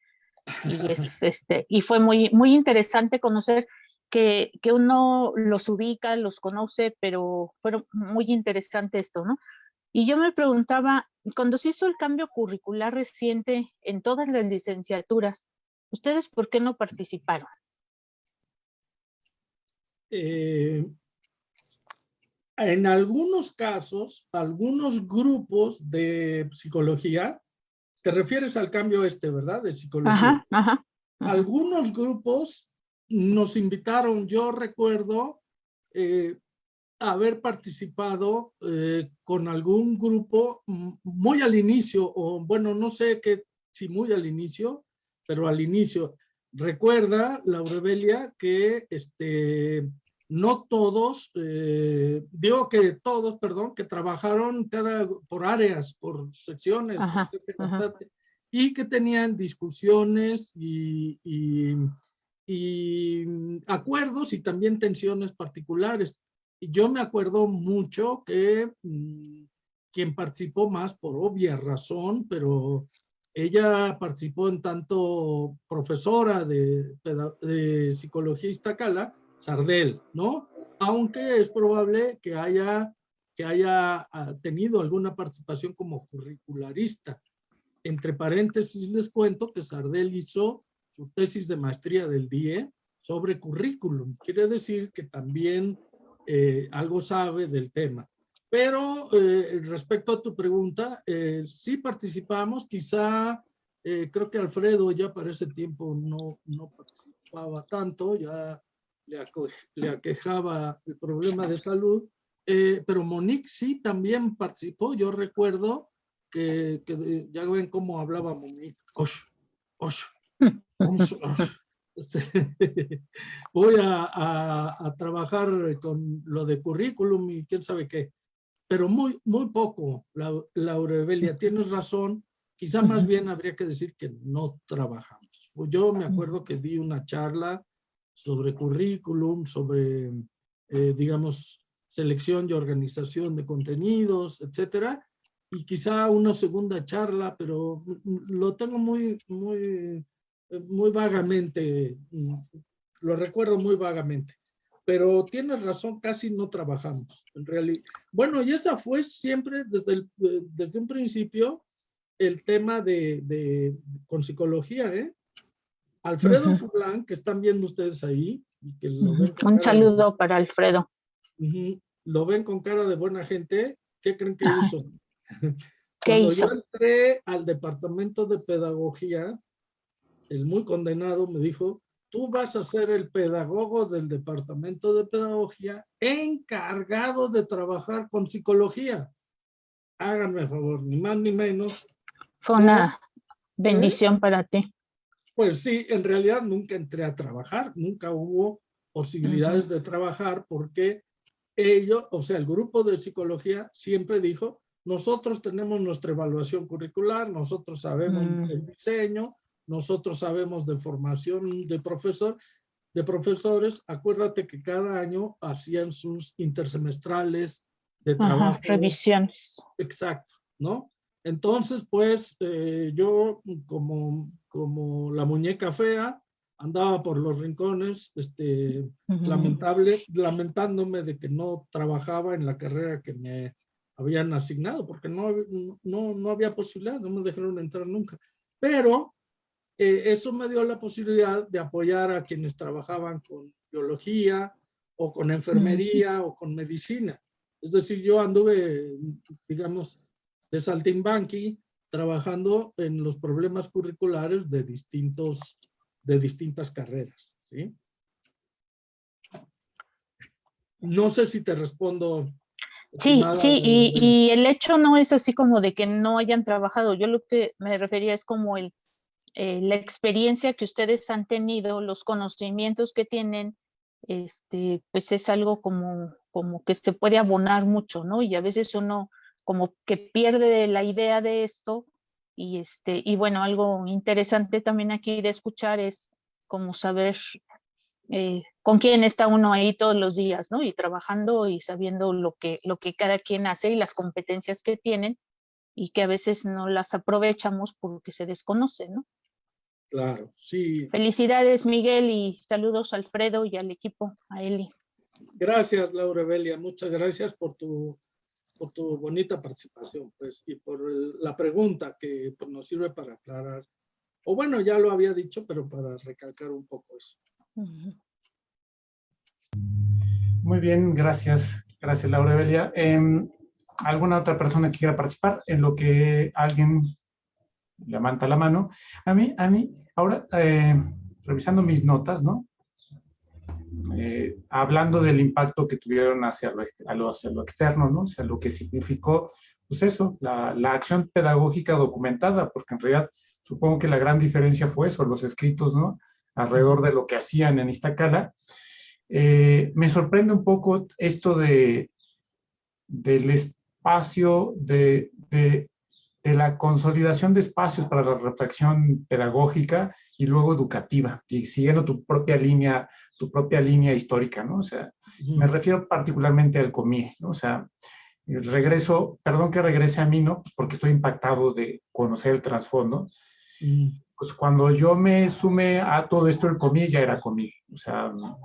y este y fue muy muy interesante conocer que, que, uno los ubica, los conoce, pero fue muy interesante esto, ¿no? Y yo me preguntaba, cuando se hizo el cambio curricular reciente en todas las licenciaturas, ¿ustedes por qué no participaron? Eh, en algunos casos, algunos grupos de psicología, te refieres al cambio este, ¿verdad? De psicología. Ajá, ajá, Algunos grupos nos invitaron, yo recuerdo eh, haber participado eh, con algún grupo muy al inicio, o bueno, no sé qué, si muy al inicio, pero al inicio. Recuerda, Laurebelia, que este, no todos, eh, digo que todos, perdón, que trabajaron cada, por áreas, por secciones, etcétera, y que tenían discusiones y, y acuerdos y también tensiones particulares. Yo me acuerdo mucho que mm, quien participó más por obvia razón, pero ella participó en tanto profesora de, de psicología Iztacala, Sardel, ¿no? Aunque es probable que haya, que haya ah, tenido alguna participación como curricularista. Entre paréntesis les cuento que Sardel hizo su tesis de maestría del DIE sobre currículum. Quiere decir que también eh, algo sabe del tema. Pero eh, respecto a tu pregunta, eh, sí participamos, quizá creo que Alfredo ya para ese tiempo no, no participaba tanto, ya le, le aquejaba el problema de salud, pero Monique sí también participó. Yo recuerdo que, que ya ven cómo hablaba Monique. Osh, osh, voy a, trabajar con lo de currículum y quién sabe qué, pero muy, muy poco, Laura Evelia, tienes razón, quizá más bien habría que decir que no trabajamos. Yo me acuerdo que di una charla sobre currículum, sobre, eh, digamos, selección y organización de contenidos, etcétera, y quizá una segunda charla, pero lo tengo muy, muy muy vagamente, mm, lo recuerdo muy vagamente. Pero tienes razón, casi no trabajamos, en realidad. Bueno, y esa fue siempre desde, el, eh, desde un principio el tema de, de con psicología, ¿eh? Alfredo uh que están viendo ustedes ahí. Y que un saludo para Alfredo. lo ven con cara de buena gente. ¿Qué creen que hizo? Cuando yo entré al departamento de pedagogía, el muy condenado me dijo, tú vas a ser el pedagogo del departamento de pedagogía encargado de trabajar con psicología. Háganme favor, ni más ni menos. Fue una bendición para ti. Pues sí, en realidad nunca entré a trabajar, nunca hubo posibilidades de trabajar porque ellos, o sea, el grupo de psicología siempre dijo, nosotros tenemos nuestra evaluación curricular, nosotros sabemos mm. el diseño, nosotros sabemos de formación de profesor, de profesores, acuérdate que cada año hacían sus intersemestrales de trabajo. revisiones. Exacto, ¿no? Entonces, pues, eh, yo como, como la muñeca fea, andaba por los rincones, este, lamentable, lamentándome de que no trabajaba en la carrera que me habían asignado, porque no, no, no había posibilidad, no me dejaron entrar nunca. Pero eh, eso me dio la posibilidad de apoyar a quienes trabajaban con biología o con enfermería o con medicina. Es decir, yo anduve, digamos, de saltimbanqui, trabajando en los problemas curriculares de, distintos, de distintas carreras. ¿sí? No sé si te respondo. Sí, sí, y, y, el hecho no es así como de que no hayan trabajado. Yo lo que me refería es como el, eh, la experiencia que ustedes han tenido, los conocimientos que tienen, este, pues es algo como, como que se puede abonar mucho, ¿no? Y a veces uno como que pierde la idea de esto y este, y bueno, algo interesante también aquí de escuchar es como saber eh, con quién está uno ahí todos los días, ¿no? Y trabajando y sabiendo lo que, lo que cada quien hace y las competencias que tienen y que a veces no las aprovechamos porque se desconoce, ¿no? Claro, sí. Felicidades, Miguel, y saludos a Alfredo y al equipo, a Eli. Gracias, Laura Belia. Muchas gracias por tu, por tu bonita participación, pues, y por la pregunta que pues, nos sirve para aclarar. O bueno, ya lo había dicho, pero para recalcar un poco eso. Muy bien, gracias. Gracias, Laura Belia. Em, ¿Alguna otra persona que quiera participar en lo que alguien levanta la mano? A mí, a mí, ahora, eh, revisando mis notas, ¿no? Eh, hablando del impacto que tuvieron hacia lo, hacia lo externo, ¿no? Hacia lo que significó, pues eso, la, la acción pedagógica documentada, porque en realidad supongo que la gran diferencia fue eso, los escritos, ¿no? alrededor de lo que hacían en Iztacala. Eh, me sorprende un poco esto de, del espacio, de, de, de, la consolidación de espacios para la reflexión pedagógica y luego educativa, y siguiendo tu propia línea, tu propia línea histórica, ¿no? O sea, me refiero particularmente al COMIE, ¿no? O sea, regreso, perdón que regrese a mí, ¿no? Pues porque estoy impactado de conocer el trasfondo pues cuando yo me sumé a todo esto, el comí ya era comí. O sea, o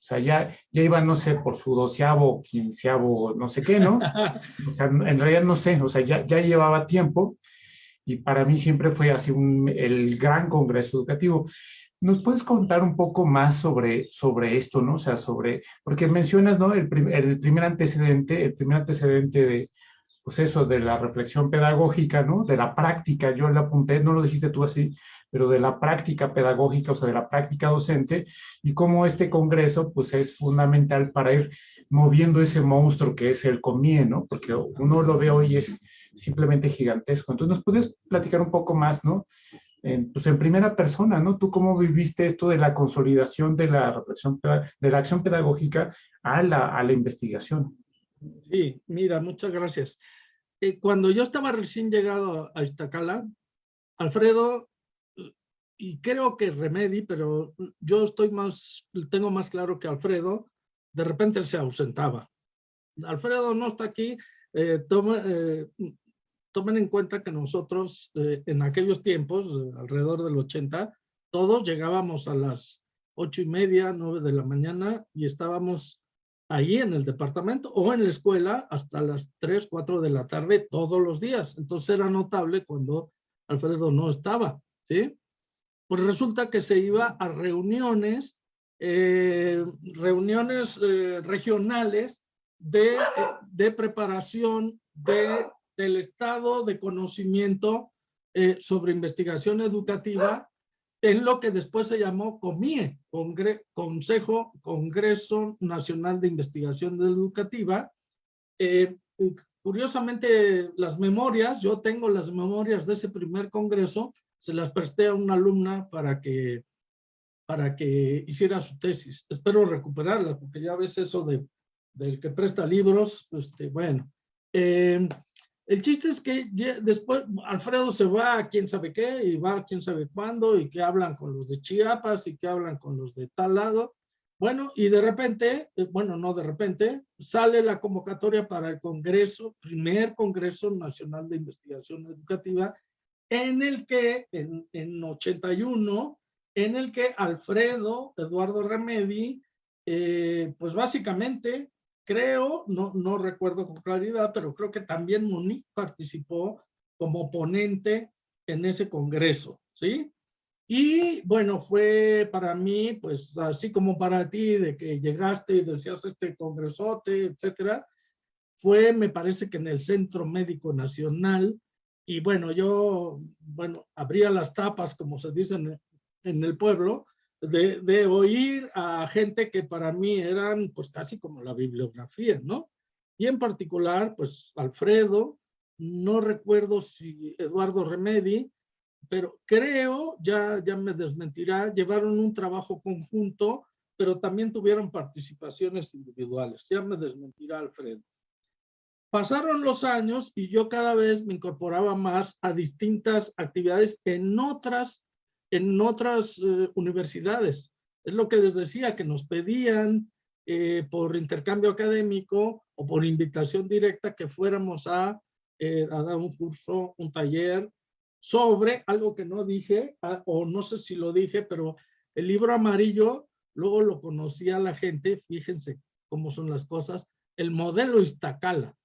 sea ya, ya iba, no sé, por su doceavo, quinceavo, no sé qué, ¿no? O sea, en realidad no sé, o sea, ya, ya llevaba tiempo y para mí siempre fue así un, el gran congreso educativo. ¿Nos puedes contar un poco más sobre, sobre esto, no? O sea, sobre, porque mencionas, ¿no? El, el primer antecedente, el primer antecedente de, pues eso, de la reflexión pedagógica, ¿no? De la práctica, yo le apunté, no lo dijiste tú así, pero de la práctica pedagógica, o sea, de la práctica docente, y cómo este congreso, pues es fundamental para ir moviendo ese monstruo que es el COMIE. Porque uno lo ve hoy es simplemente gigantesco. Entonces, ¿nos puedes platicar un poco más, ¿no? En, pues en primera persona, ¿no? ¿Tú cómo viviste esto de la consolidación de la reflexión, de la acción pedagógica a la, a la investigación? Sí, mira, muchas gracias. Eh, cuando yo estaba recién llegado a Iztacala, Alfredo, y creo que Remedi, pero yo estoy más, tengo más claro que Alfredo, de repente se ausentaba. Alfredo no está aquí, eh, eh, tomen en cuenta que nosotros en aquellos tiempos, alrededor del 80, todos llegábamos a las ocho y media, nueve de la mañana y estábamos ahí en el departamento o en la escuela hasta las 3, 4 de la tarde todos los días. Entonces era notable cuando Alfredo no estaba, ¿sí? Pues resulta que se iba a reuniones, eh, reuniones eh, regionales de, de preparación de, del estado de conocimiento eh, sobre investigación educativa en lo que después se llamó COMIE, Consejo Congreso Nacional de Investigación Educativa. Eh, curiosamente, las memorias, yo tengo las memorias de ese primer congreso, se las presté a una alumna para que, para que hiciera su tesis. Espero recuperarla, porque ya ves eso de, del que presta libros, este, bueno. Eh, el chiste es que después Alfredo se va a quién sabe qué y va a quién sabe cuándo y que hablan con los de Chiapas y que hablan con los de tal lado. Bueno, y de repente, eh, bueno, no de repente, sale la convocatoria para el Congreso, primer Congreso Nacional de Investigación Educativa, en el que, en, en 81, en el que Alfredo Eduardo Remedi, eh, pues básicamente creo, no, no recuerdo con claridad, pero creo que también Monique participó como ponente en ese congreso, ¿sí? Y bueno, fue para mí, pues así como para ti, de que llegaste y decías este congresote, etcétera, fue, me parece que en el Centro Médico Nacional, y bueno, yo, bueno, abría las tapas, como se dice en, en el pueblo, de, oír a gente que para mí eran pues casi como la bibliografía, ¿no? Y en particular, pues Alfredo, no recuerdo si Eduardo Remedi, pero creo, ya, ya me desmentirá, llevaron un trabajo conjunto, pero también tuvieron participaciones individuales. Ya me desmentirá Alfredo. Pasaron los años y yo cada vez me incorporaba más a distintas actividades en otras, en otras eh, universidades. Es lo que les decía, que nos pedían eh, por intercambio académico o por invitación directa que fuéramos a, eh, a dar un curso, un taller sobre algo que no dije, o no sé si lo dije, pero el libro amarillo, luego lo conocía la gente, fíjense cómo son las cosas, el modelo Iztacala,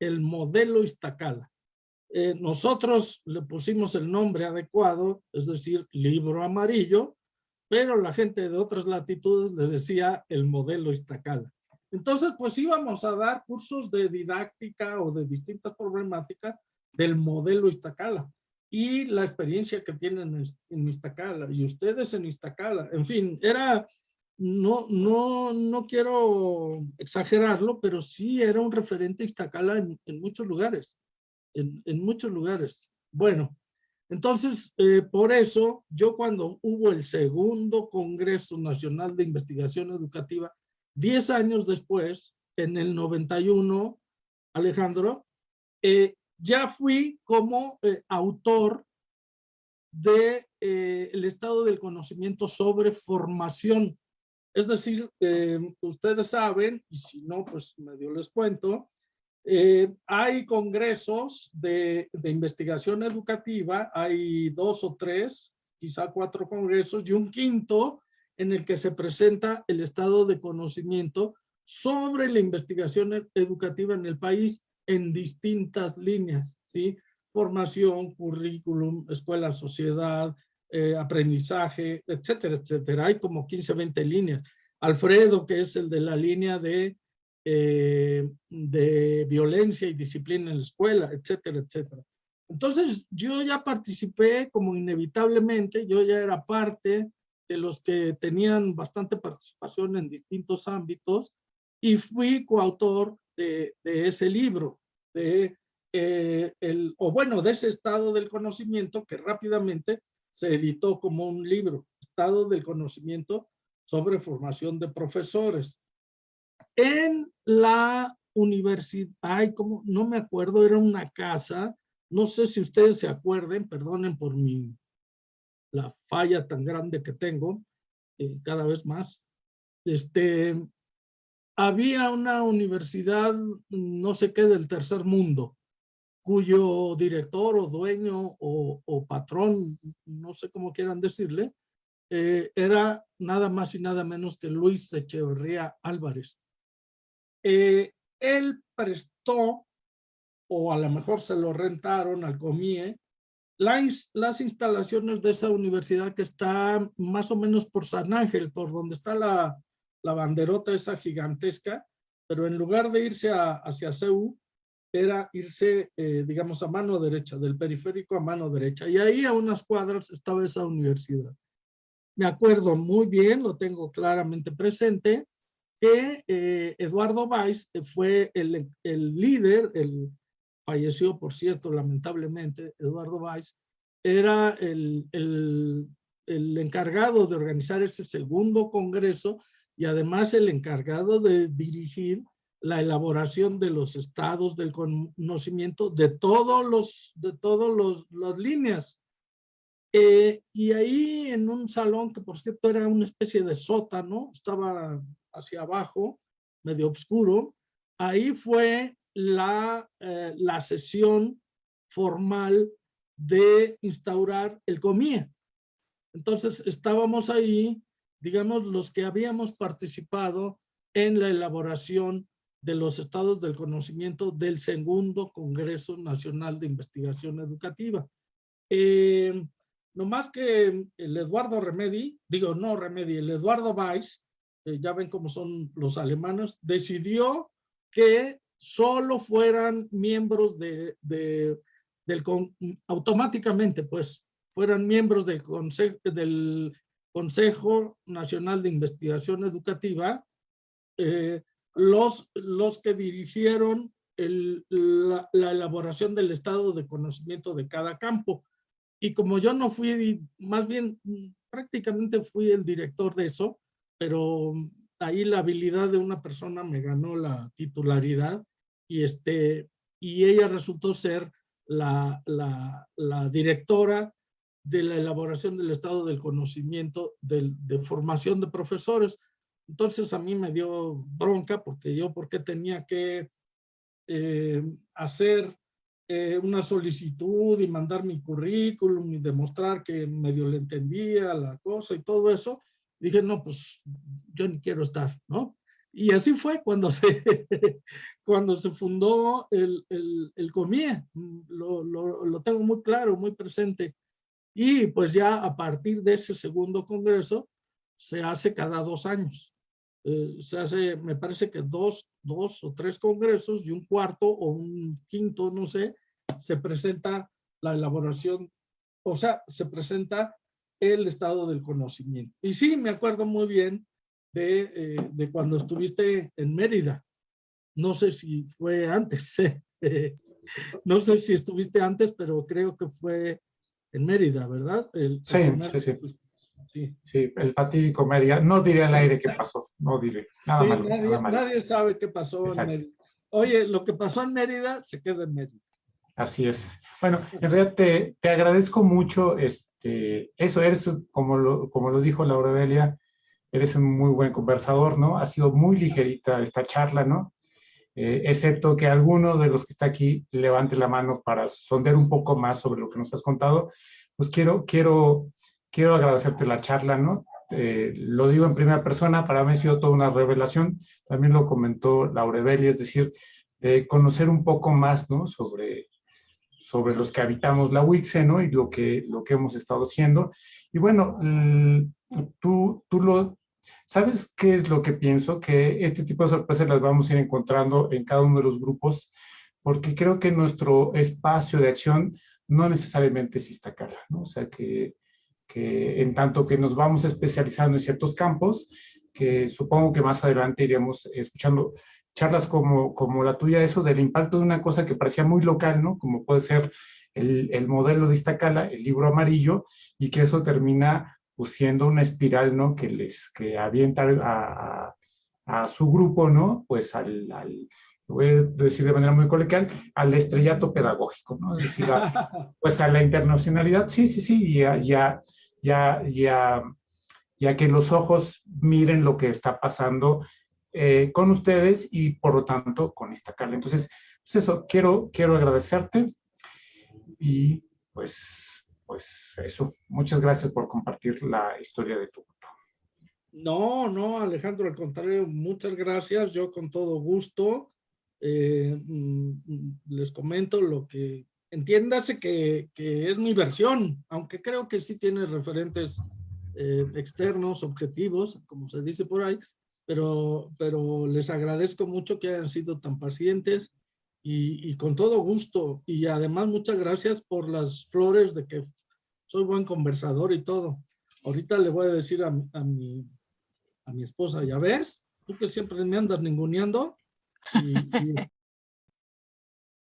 el modelo Iztacala. Eh, nosotros le pusimos el nombre adecuado, es decir, libro amarillo, pero la gente de otras latitudes le decía el modelo Iztacala. Entonces, pues íbamos a dar cursos de didáctica o de distintas problemáticas del modelo Iztacala y la experiencia que tienen en Iztacala y ustedes en Iztacala. En fin, era, no, no, no quiero exagerarlo, pero sí era un referente Iztacala en, en muchos lugares, en, en, muchos lugares. Bueno, entonces, eh, por eso, yo cuando hubo el segundo Congreso Nacional de Investigación Educativa, 10 años después, en el 91, Alejandro, eh, ya fui como eh, autor de el estado del conocimiento sobre formación. Es decir, ustedes saben, y si no, pues medio les cuento, eh, hay congresos de, investigación educativa, hay dos o tres, quizá cuatro congresos, y un quinto en el que se presenta el estado de conocimiento sobre la investigación educativa en el país en distintas líneas, ¿sí? Formación, currículum, escuela, sociedad, eh, aprendizaje, etcétera, etcétera. Hay como 15, 20 líneas. Alfredo, que es el de la línea de, eh, de violencia y disciplina en la escuela, etcétera, etcétera. Entonces, yo ya participé como inevitablemente, yo ya era parte de los que tenían bastante participación en distintos ámbitos y fui coautor de, de ese libro, de eh, el, o bueno, de ese estado del conocimiento que rápidamente se editó como un libro, Estado del Conocimiento sobre Formación de Profesores. En la universidad, ay, como, no me acuerdo, era una casa, no sé si ustedes se acuerden, perdonen por mi, la falla tan grande que tengo, eh, cada vez más, este, había una universidad, no sé qué, del tercer mundo, cuyo director o dueño o, patrón, no sé cómo quieran decirle, eh, era nada más y nada menos que Luis Echeverría Álvarez. Eh, él prestó, o a lo mejor se lo rentaron al COMIE, las, las instalaciones de esa universidad que está más o menos por San Ángel, por donde está la, la banderota esa gigantesca, pero en lugar de irse a, hacia CEU, era irse, eh, digamos, a mano derecha, del periférico a mano derecha. Y ahí a unas cuadras estaba esa universidad. Me acuerdo muy bien, lo tengo claramente presente, que eh, Eduardo Weiss fue el, el líder, el, falleció por cierto lamentablemente, Eduardo Weiss, era el, el, el encargado de organizar ese segundo congreso y además el encargado de dirigir la elaboración de los estados del conocimiento de todos los, de todos los, las líneas. Eh, y ahí en un salón que por cierto era una especie de sótano, estaba hacia abajo, medio oscuro, ahí fue la, eh, la sesión formal de instaurar el COMIE. Entonces estábamos ahí digamos, los que habíamos participado en la elaboración de los estados del conocimiento del segundo Congreso Nacional de Investigación Educativa. Eh, no más que el Eduardo Remedi, digo no Remedi, el Eduardo Weiss, eh, ya ven cómo son los alemanes, decidió que solo fueran miembros de, de del, automáticamente, pues, fueran miembros del Consejo, del Consejo Nacional de Investigación Educativa, eh, los, los que dirigieron el, la, la, elaboración del estado de conocimiento de cada campo. Y como yo no fui, más bien prácticamente fui el director de eso, pero ahí la habilidad de una persona me ganó la titularidad y, este, y ella resultó ser la, la, directora de la elaboración del estado del conocimiento de, de formación de profesores. Entonces a mí me dio bronca porque yo porque tenía que eh, hacer eh, una solicitud y mandar mi currículum y demostrar que medio le entendía la cosa y todo eso. Dije, no, pues yo ni quiero estar, ¿no? Y así fue cuando se, cuando se fundó el, el, el COMIE. Lo, lo, lo tengo muy claro, muy presente. Y pues ya a partir de ese segundo congreso se hace cada dos años. Eh, se hace, me parece que dos, dos o tres congresos y un cuarto o un quinto, no sé, se presenta la elaboración, o sea, se presenta el estado del conocimiento. Y sí, me acuerdo muy bien de, eh, de cuando estuviste en Mérida. No sé si fue antes, no sé si estuviste antes, pero creo que fue en Mérida, ¿verdad? El, sí, el sí, sí, sí. Sí, el fatídico Mérida. No diré al aire qué pasó, no diré. Nada, sí, malo, nadie, nada malo. nadie, sabe qué pasó Exacto. en Mérida. Oye, lo que pasó en Mérida se queda en Mérida. Así es. Bueno, en realidad te, te agradezco mucho este, eso, eres, como lo, como lo dijo Laura Delia, eres un muy buen conversador, ¿no? Ha sido muy ligerita esta charla, ¿no? Eh, excepto que alguno de los que está aquí levante la mano para sondear un poco más sobre lo que nos has contado, pues quiero, quiero, quiero agradecerte la charla, ¿no? Eh, lo digo en primera persona, para mí ha sido toda una revelación, también lo comentó Laura Delia, es decir, de conocer un poco más, ¿no? Sobre, sobre los que habitamos la UICSE, ¿no? Y lo que, lo que hemos estado haciendo. Y bueno, tú, tú lo... ¿Sabes qué es lo que pienso? Que este tipo de sorpresas las vamos a ir encontrando en cada uno de los grupos, porque creo que nuestro espacio de acción no necesariamente es Iztacala, ¿no? O sea, que, que en tanto que nos vamos especializando en ciertos campos, que supongo que más adelante iremos escuchando charlas como, como la tuya, eso del impacto de una cosa que parecía muy local, ¿no? Como puede ser el, el modelo de Iztacala, el libro amarillo, y que eso termina pues, siendo una espiral, ¿no? Que les que avienta a, a, a su grupo, ¿no? Pues al, al, voy a decir de manera muy coloquial, al estrellato pedagógico, ¿no? Es decir, a, pues a la internacionalidad, sí, sí, sí, ya, ya, ya, ya, ya que los ojos miren lo que está pasando eh, con ustedes y por lo tanto con Iztacala. Entonces, pues eso, quiero, quiero agradecerte y pues, pues eso. Muchas gracias por compartir la historia de tu grupo. No, no, Alejandro, al contrario, muchas gracias. Yo con todo gusto eh, les comento lo que entiéndase que, que, es mi versión, aunque creo que sí tiene referentes eh, externos, objetivos, como se dice por ahí, pero, pero les agradezco mucho que hayan sido tan pacientes y, y, con todo gusto. Y además muchas gracias por las flores de que soy buen conversador y todo. Ahorita le voy a decir a, a, mi, a mi esposa, ya ves, tú que siempre me andas ninguneando. Y, y,